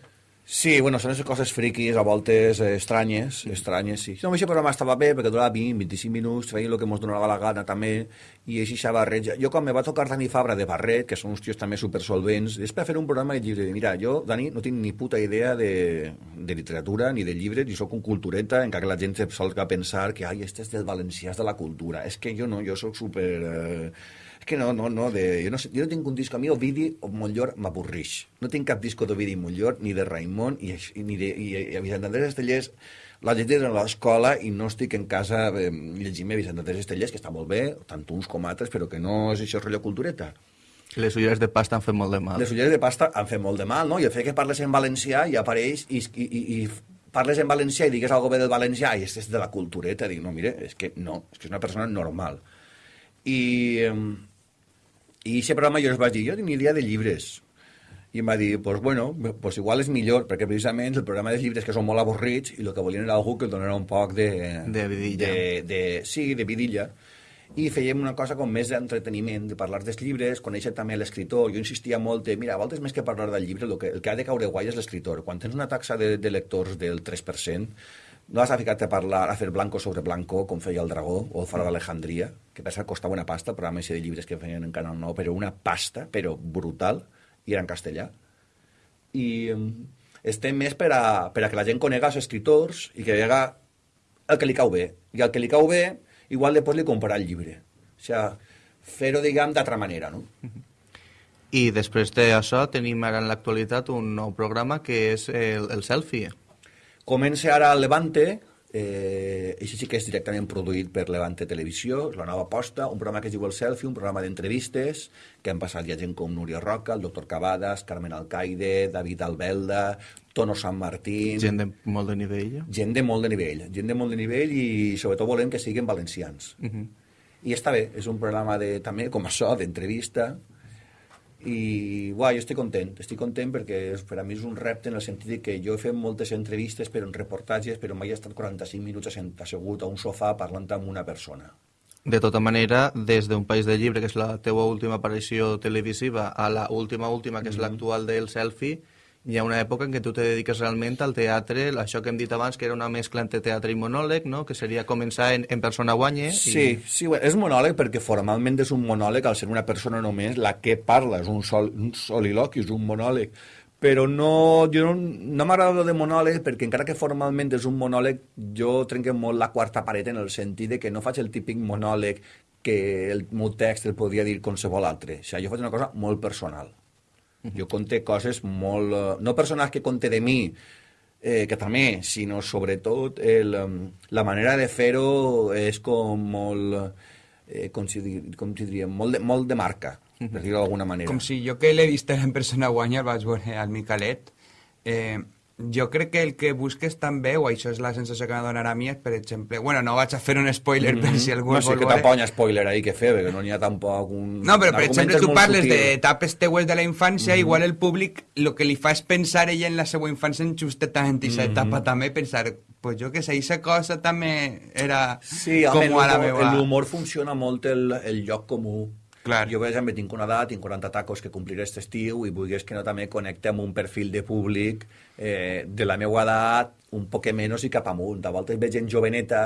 Sí, bueno, són les coses friquis, a voltes eh, estranyes, estranyes, sí. No, aquest programa estava bé perquè durava 20, 25 minuts, feia el que ens donava la gana també, i així se barreja. Jo quan me va tocar Dani Fabra de Barret, que són uns tios també supersolvents, és per fer un programa de llibre. Mira, jo, Dani, no tinc ni puta idea de, de literatura ni de llibres, i sóc un cultureta en què la gent se solga pensar que, ai, este és del valencià, és de la cultura. És que jo no, jo sóc super... Eh, és que no, no, no, de, jo, no sé, jo no tinc un disc, a mi Ovidi o Montllor m'avorrix. No tinc cap disco d'Ovidi Montllor, ni de Raimon, i, i, ni de, i, i a Vicent Andrés Estellers la llegir a l'escola i no estic en casa eh, llegint-me Vicent Andrés Estellers, que està molt bé, tant uns com altres, però que no és això rotllo cultureta. Les ulleres de pasta han fet molt de mal. Les ulleres de pasta han fet molt de mal, no? I el fet que parles en valencià i apareix i, i, i, i parles en valencià i digues alguna bé del valencià i és de la cultureta. Dic, no, mire, és que no, és que és una persona normal. I, i aquest programa jo els vaig dir, jo idea de llibres. I em va dir, pues bueno, pues igual és millor, perquè precisament el programa de llibres que són molt avorrits i el que volien era algú que el donara un poc de... De vidilla. De, de, sí, de vidilla. I fèiem una cosa com més d'entreteniment, de parlar dels llibres, conèixer també l'escriptor. Jo insistia molt de, mira, a voltes més que parlar del llibre, el que, el que ha de caure guai és l'escriptor. Quan tens una taxa de, de lectors del 3%, no vas a ficar-te a parlar, a fer blanco sobre blanco, com feia el Dragó, o el Faro d'Alejandria, que pensa que costava una pasta, programa de llibres que feien en Canal 9, però una pasta, però brutal, i era en castellà. I um, estem més per a, per a que la gent conega els escriptors i que vega el que li cau bé. I el que li cau bé, igual després li comprarà el llibre. O sigui, fer-ho, diguem, d'altra manera, no? I després d'això tenim ara en l'actualitat un nou programa que és el, el Selfie. Comença ara el Levante, eh, això sí que és directament produït per Levante Televisió, la nova aposta, un programa que es diu El Selfie, un programa d'entrevistes, que han passat ja gent com Núria Roca, el doctor Cavades, Carmen Alcaide, David Albelda, Tono San Martín... Gent de molt de nivell. Gent de molt de nivell, gent de molt de nivell i sobretot volem que siguin valencians. Uh -huh. I està bé, és un programa de, també, com això, d'entrevista, i uah, jo estic content, estic content perquè per a mi és un repte en el sentit que jo he fet moltes entrevistes però en reportatges però mai he estat 45 minuts assegut a un sofà parlant amb una persona. De tota manera, des d'un País de Llibre, que és la teua última aparició televisiva, a la última última, que és mm -hmm. l'actual del Selfie, hi ha una època en què tu te dediques realment al teatre, això que hem dit abans, que era una mescla entre teatre i monòleg, no? que seria començar en, en persona guanye. Sí, i... sí, és monòleg perquè formalment és un monòleg al ser una persona només la que parla, és un, sol, un soliloqui, és un monòleg. Però no, jo no, no m'agrada de monòleg perquè encara que formalment és un monòleg, jo trenco molt la quarta paret en el sentit de que no faig el típic monòleg que el meu text el podria dir qualsevol altre. O sigui, jo faig una cosa molt personal jo conté coses molt... Eh, no persones que conté de mi, eh, que també, sinó sobretot el, la manera de fer-ho és com molt... Eh, com, si, com si diríem, molt de, molt de marca, per dir-ho d'alguna manera. Com si jo que l'he vist en persona guanya el vaig veure al Micalet, eh, jo crec que el que busques també, o això és la sensació que m'ha donat a mi, és, per exemple... Bueno, no vaig a fer un spoiler mm -hmm. per si algú no, sí, que tampoc spoiler ahí que fer, perquè no n'hi ha tampoc un... No, però per exemple tu parles d'etapes teues de la infància, mm -hmm. igual el públic el que li fa és pensar ella en la seva infància en justament aquesta mm -hmm. etapa també, pensar, pues jo que sé, aquesta cosa també era sí, com a la meva... L'humor funciona molt el, el lloc comú Clar. Jo, per exemple, tinc una edat, tinc 40 tacos que compliré aquest estiu i vulguis que no també connecte amb un perfil de públic eh, de la meva edat, un poc menys i cap amunt. A voltes veig gent joveneta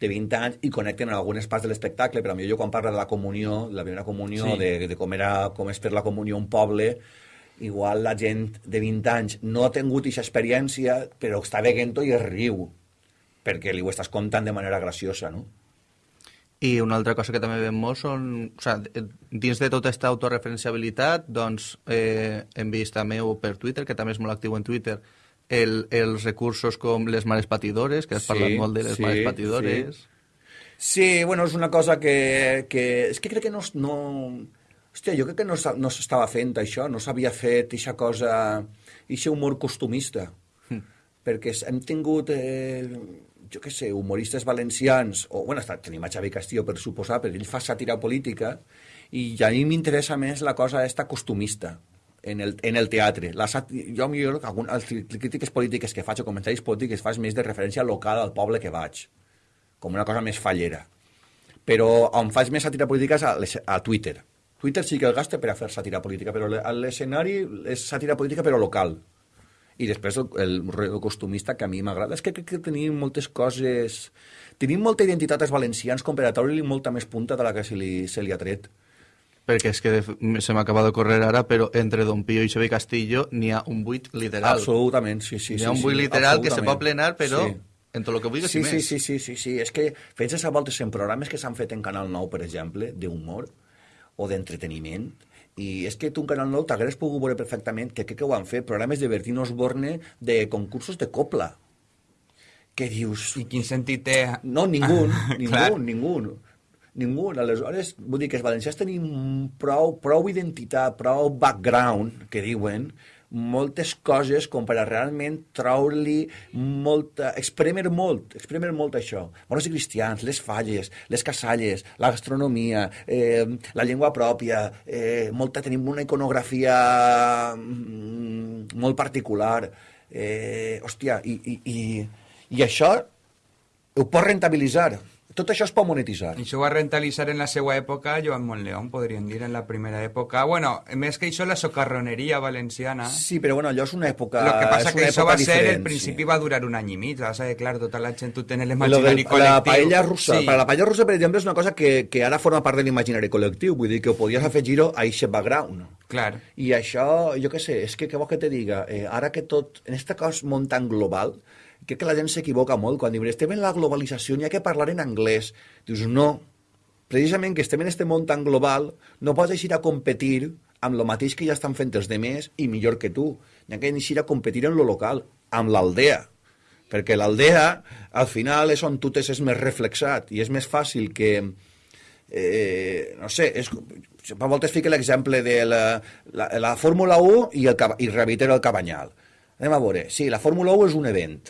de 20 anys i connecten en algunes parts de l'espectacle, però a mi jo quan parlo de la comunió, de la primera comunió, sí. de, de com, era, com és per la comunió un poble, igual la gent de 20 anys no ha tingut aquesta experiència, però està veient-ho i es riu, perquè li ho estàs contant de manera graciosa, no? I una altra cosa que també veiem molt són... O sigui, dins de tota aquesta autorreferenciabilitat, doncs eh, hem vist també per Twitter, que també és molt actiu en Twitter, el, els recursos com les mares patidores, que has sí, parlat molt de les sí, mares patidores. Sí. sí, bueno, és una cosa que... que és que crec que no... no hòstia, jo crec que no, no s'estava fent això, no s'havia fet aquesta cosa, aquest humor costumista. Hm. Perquè hem tingut... Eh, jo què sé, humoristes valencians, o, bueno, està, tenim a Xavi Castillo per suposar, però ell fa sàtira política, i a mi m'interessa més la cosa esta costumista en el, en el teatre. La. Jo, millor, algun, les crítiques polítiques que faig o comentaris polítics faig més de referència local al poble que vaig, com una cosa més fallera. Però on faig més sàtira política és a, a Twitter. Twitter sí que el gasta per a fer sàtira política, però l'escenari és sàtira política però local i després el, el costumista que a mi m'agrada és que crec que tenim moltes coses tenim molta identitat als valencians com per a treure-li molta més punta de la que se li, se li ha tret perquè és que se m'acaba de córrer ara, però entre Don Pío i Xavi Castillo n'hi ha un buit literal. Absolutament, sí, sí. N'hi ha un buit sí, literal que se pot plenar, però sí. en tot el que vulguis sí, sí, més. Sí, sí, sí, sí. És que penses a voltes en programes que s'han fet en Canal 9, per exemple, d'humor o d'entreteniment, i és que tu en Canal 9 t'hagués pogut veure perfectament que, que, que ho han fet, programes de Bertín Osborne de concursos de copla. Que dius... I quin sentit té? No, ningú, ningú, (laughs) ningú. Ningú. Aleshores, vull dir que els valencians tenim prou, prou identitat, prou background, que diuen, moltes coses com per a realment treure-li molta... Expremer molt, expremer molt això. I cristians, les falles, les casalles, la gastronomia, eh, la llengua pròpia, eh, molta, tenim una iconografia mm, molt particular. Eh, hòstia, i, i, i, i això ho pot rentabilitzar Tot això es pot monetitzar. I això ho va rentalitzar en la seva època Joan Montleón, podríem dir, en la primera època. Bueno, més que això, la socarroneria valenciana. Sí, però bueno, allò és una època Lo que passa és que això va ser, el principi sí. va durar un any i mig, va ser, clar, tota la gent ho té en Lo l'imaginari col·lectiu. la paella russa, Sí. per la paella russa, per exemple, és una cosa que, que ara forma part de l'imaginari col·lectiu, vull dir que ho podies afegir-ho a aquest background. Clar. I això, jo què sé, és que què vols que te diga? Eh, ara que tot, en este cas món tan global, crec que la gent s'equivoca molt quan diuen estem en la globalització, n'hi ha que parlar en anglès. Dius, no, precisament que estem en este món tan global, no pots eixir a competir amb lo mateix que ja estan fent els demés i millor que tu. N'hi ha que eixir a competir en lo local, amb l'aldea. Perquè l'aldea, al final, és on tu t'és més reflexat i és més fàcil que, eh, no sé, és, per voltes fica l'exemple de la, la, la Fórmula 1 i, el, i Revitero el Cabanyal. Anem a veure, sí, la Fórmula 1 és un event,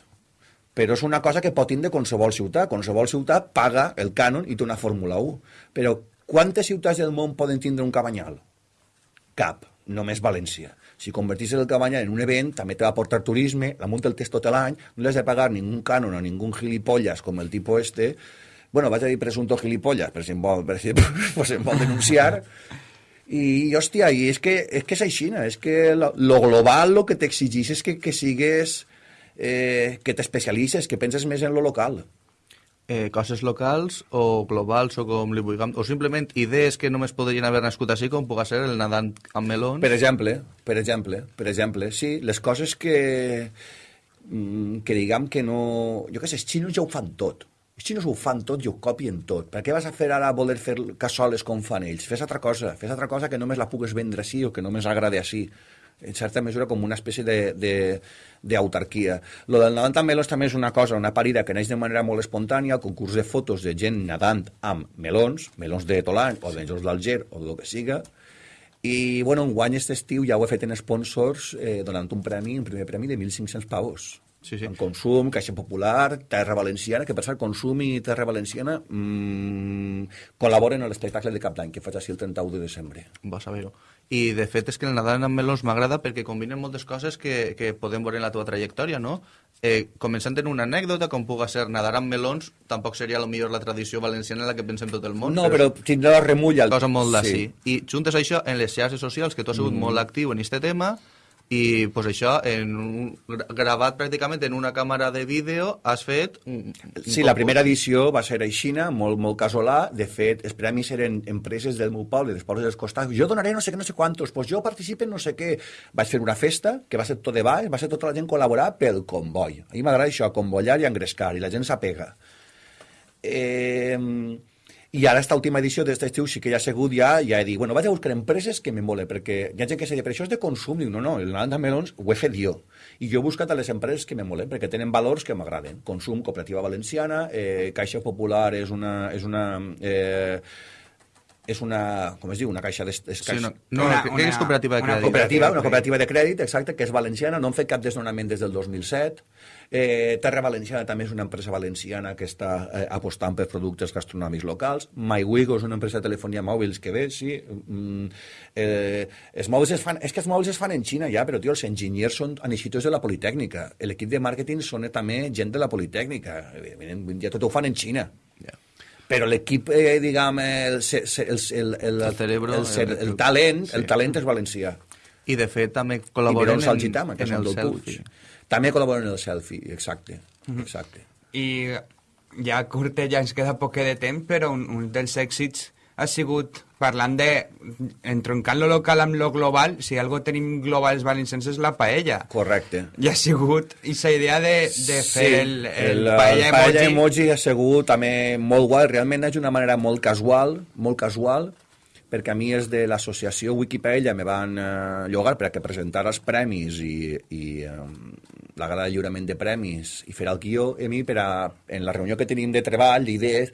però és una cosa que pot tindre qualsevol ciutat. Qualsevol ciutat paga el cànon i té una Fórmula 1. Però quantes ciutats del món poden tindre un Cabanyal? Cap, només València. Si convertís el Cabanyal en un event, també te va portar turisme, la munta el test tot l'any, no has de pagar ningú cànon a ningú gilipollas com el tipus este, bueno, vaig a dir presunto gilipollas, per si em vol, per si, (laughs) pues em vol denunciar, i, hòstia, i és que és, que és així, és que lo, lo global lo que t'exigís és que, que sigues, eh, que t'especialitzes, que penses més en lo local. eh, coses locals o globals o com li vulguem, o simplement idees que només podrien haver nascut així com puga ser el nadant amb melons. Per exemple, per exemple, per exemple, sí, les coses que, mm, que diguem que no... Jo què sé, els xinos ja ho fan tot. Els xinos ho fan tot i ho copien tot. Per què vas a fer ara voler fer cassoles com fan ells? Fes altra cosa, fes altra cosa que només la pugues vendre així o que només agrade així en certa mesura com una espècie de- de- d'autarquia. Lo del nadant amb melons també és una cosa, una parida que neix de manera molt espontània, el concurs de fotos de gent nadant amb melons, melons de tot l'any, o de melons d'Alger, o del que siga, i, bueno, un guany aquest estiu ja ho he fet en sponsors eh, donant un premi, un primer premi de 1.500 pavos. Sí, sí. En Consum, Caixa Popular, Terra Valenciana, que per cert, Consum i Terra Valenciana mmm, col·laboren a l'espectacle de cap d'any, que faig així el 31 de desembre. Vas a veure I de fet és que el nadant amb melons m'agrada perquè combinen moltes coses que, que podem veure en la teva trajectòria, no? Eh, començant en una anècdota, com puga ser nadar amb melons, tampoc seria lo millor la tradició valenciana en la que pensem tot el món. No, però tindrà la remulla. cosa molt d'ací. I juntes això en les xarxes socials, que tu has sigut Mm. molt actiu en aquest tema, i pues això, en un, gra- gravat pràcticament en una càmera de vídeo, has fet... Sí, la primera edició va ser aixina, molt, molt casolà. De fet, els premis eren empreses del meu poble, dels pobles dels costats. Jo donaré no sé què, no sé quantos, pues jo participe en no sé què. Vaig fer una festa, que va ser tot de baix, va ser tota la gent col·laborar pel comboi. A mi m'agrada això, convollar i engrescar, i la gent s'apega. Eh, I ara, esta última edició d'aquest estiu sí que ja ha sigut ja, ja he dit, bueno, vaig a buscar empreses que m'embolen, perquè hi ha gent que se diu, però això és de consum. Dic, no, no, el Nadal de Melons ho he fet jo. I jo he buscat a les empreses que m'embolen, perquè tenen valors que m'agraden. Consum, Cooperativa Valenciana, eh, Caixa Popular és una... És una eh, és una, com es diu, una caixa... Des, és Sí, no, no, Una- és una- cooperativa de una crèdit. cooperativa, de una crèdit. cooperativa de crèdit, exacte, que és valenciana, no han fet cap desnonament des del 2007. Eh, Terra Valenciana també és una empresa valenciana que està eh, apostant per productes gastronòmics locals. MyWigo és una empresa de telefonia mòbils que ve, sí. Mm, eh, els mòbils es fan, és que els mòbils es fan en Xina ja, però tio, els enginyers són anixitos de la Politècnica. L'equip de màrqueting són també gent de la Politècnica. Evidentment, ja tot ho fan en Xina. Però l'equip, eh, diguem, el, el, el, el, El cerebro, el, el- el talent, sí. el talent és valencià. I de fet també col·laboren en, Algitam, que en el selfie. Puig. També col·laboren en el selfie, exacte. exacte. I ja curte, ja ens queda poc de temps, però un, un dels èxits ha sigut, parlant de, entroncant lo local amb lo global, si algo tenim global els valencians és la paella. Correcte. I ha sigut aquesta idea de, de fer el, el, el, paella el paella emoji. ha sigut també molt guai, realment és una manera molt casual, molt casual, perquè a mi és de l'associació Wikipedia me van eh, llogar per a que presentar els premis i, i eh, la gala de lliurament de premis i fer el guió, a mi per a, en la reunió que tenim de treball, d'idees,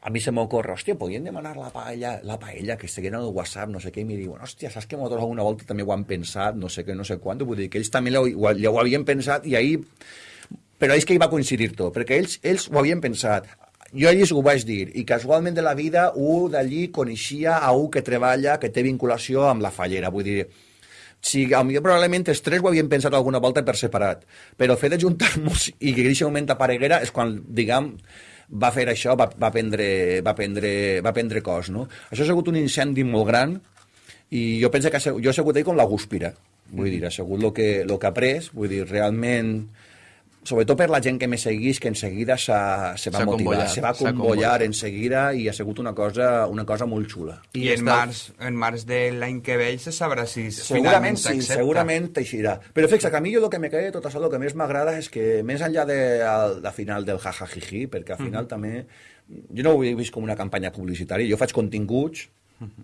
a mi se m'ocorre, hòstia, podien demanar la paella, la paella que estiguin al WhatsApp, no sé què, i em diuen, hòstia, saps que nosaltres alguna volta també ho han pensat, no sé què, no sé quant, vull dir que ells també ho, ho, ho havien pensat i ahir però és que hi va coincidir tot, perquè ells, ells ho havien pensat. Jo a ells ho vaig dir, i casualment de la vida, un d'allí coneixia a un que treballa, que té vinculació amb la fallera, vull dir, si a millor probablement els tres ho havien pensat alguna volta per separat, però el fet de juntar-nos i que en aquest moment apareguera és quan, diguem, va fer això, va, va, prendre, va, prendre, va prendre cos, no? Això ha sigut un incendi molt gran i jo penso que ha jo he sigut ahí com la gúspira, vull dir, ha sigut el que, lo que ha pres, vull dir, realment sobretot per la gent que me seguís, que en seguida se va motivar, se va convollar en seguida i ha sigut una cosa, una cosa molt xula. I, I en, està- març, en març de l'any que ve se sabrà si Segurament finalment sí, segurament t'eixirà. Però fixa, que a mi jo el que me de tot això, el que més m'agrada és que, més enllà de al- la final del jajajiji, perquè al final també... Jo no ho he vist com una campanya publicitària, jo faig continguts,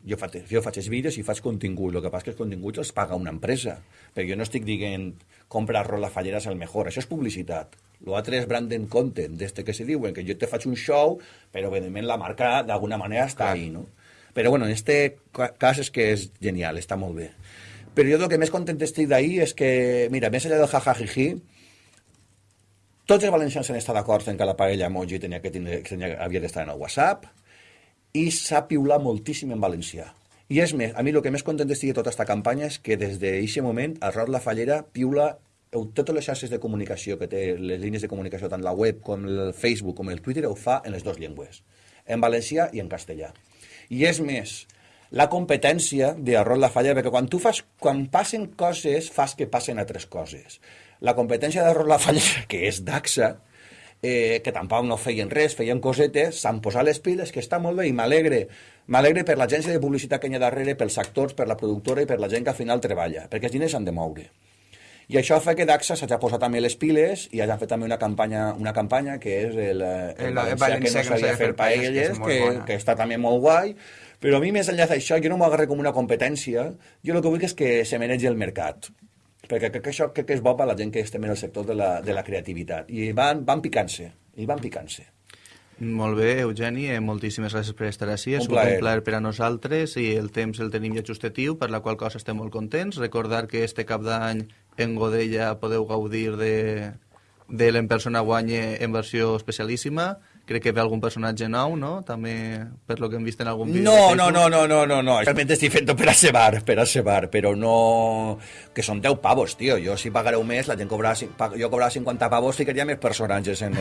jo faig, jo faig els vídeos i faig continguts, el que passa és que els continguts els paga una empresa, perquè jo no estic dient compra arroz la fallera és el millor, això és publicitat. L'altre és branding content, d'este que se diuen, que jo te faig un show, però evidentment la marca d'alguna manera està ahí, no? Però bueno, en este ca- cas és que és genial, està molt bé. Però jo el que més content estic d'ahir és que, mira, més enllà del jajajiji, tots els valencians han estat d'acord en que la parella emoji tenia que tindre, que tenia, havia d'estar en el WhatsApp i s'ha piulat moltíssim en valencià. I és més, a mi el que més content estic de tota aquesta campanya és que des d'aquest moment el Raúl La Fallera piula totes les xarxes de comunicació que té, les línies de comunicació, tant la web com el Facebook com el Twitter, ho fa en les dues llengües, en valencià i en castellà. I és més, la competència d'Arròs La Fallera, perquè quan tu fas, quan passen coses, fas que passen altres coses. La competència d'Arròs La Fallera, que és d'AXA, eh, que tampoc no feien res, feien cosetes, s'han posat les piles, que està molt bé i m'alegre. M'alegre per l'agència de publicitat que hi ha darrere, pels actors, per la productora i per la gent que al final treballa, perquè els diners s'han de moure. I això fa que DAXA s'hagi posat també les piles i hagi fet també una campanya, una campanya que és el, eh, el, El valencià que no sabia fer paelles, que, bona. que està també molt guai, però a mi més enllà d'això jo no m'ho agarré com una competència, jo el que vull és que se manegi el mercat perquè crec que això crec que és bo per la gent que estem en el sector de la, de la creativitat i van, van picant-se, i van picant-se Molt bé, Eugeni, eh, moltíssimes gràcies per estar així. Un sigut plaer. un plaer per a nosaltres i el temps el tenim ja justatiu, per la qual cosa estem molt contents. Recordar que este cap d'any en Godella podeu gaudir de, de l'En persona guanye en versió especialíssima. Crec que ve algun personatge nou, no? També per lo que hem vist en algun vídeo. No, no, no, no, no, no, no. Realment estic fent-ho per a cebar, per a cebar, però no... Que són 10 pavos, tio. Jo si pagareu més, la gent cobrarà... Jo cobrarà 50 pavos, ficaria més personatges en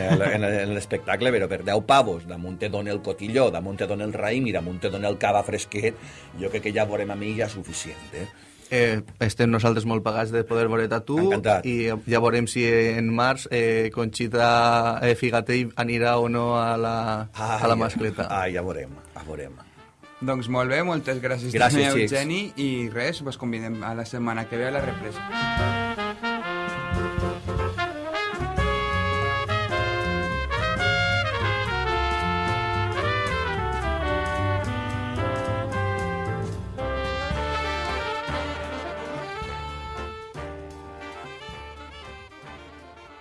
l'espectacle, però per 10 pavos, damunt te dona el cotilló, damunt te dona el raïm i damunt te dona el cava fresquet, jo crec que ja veurem a mi ja suficient, eh? Eh, estem nosaltres molt pagats de poder veure a tu Encantat. i ja veurem si en març eh, Conxita eh, Figatell anirà o no a la, a la mascleta. Ah, ja veurem, ja veurem. Doncs molt bé, moltes gràcies, Gràcies, també. Eugeni, i res, vos convidem a la setmana que ve a la represa.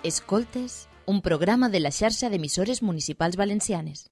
Escoltes, un programa de la xarxa d'emissores municipals valencianes.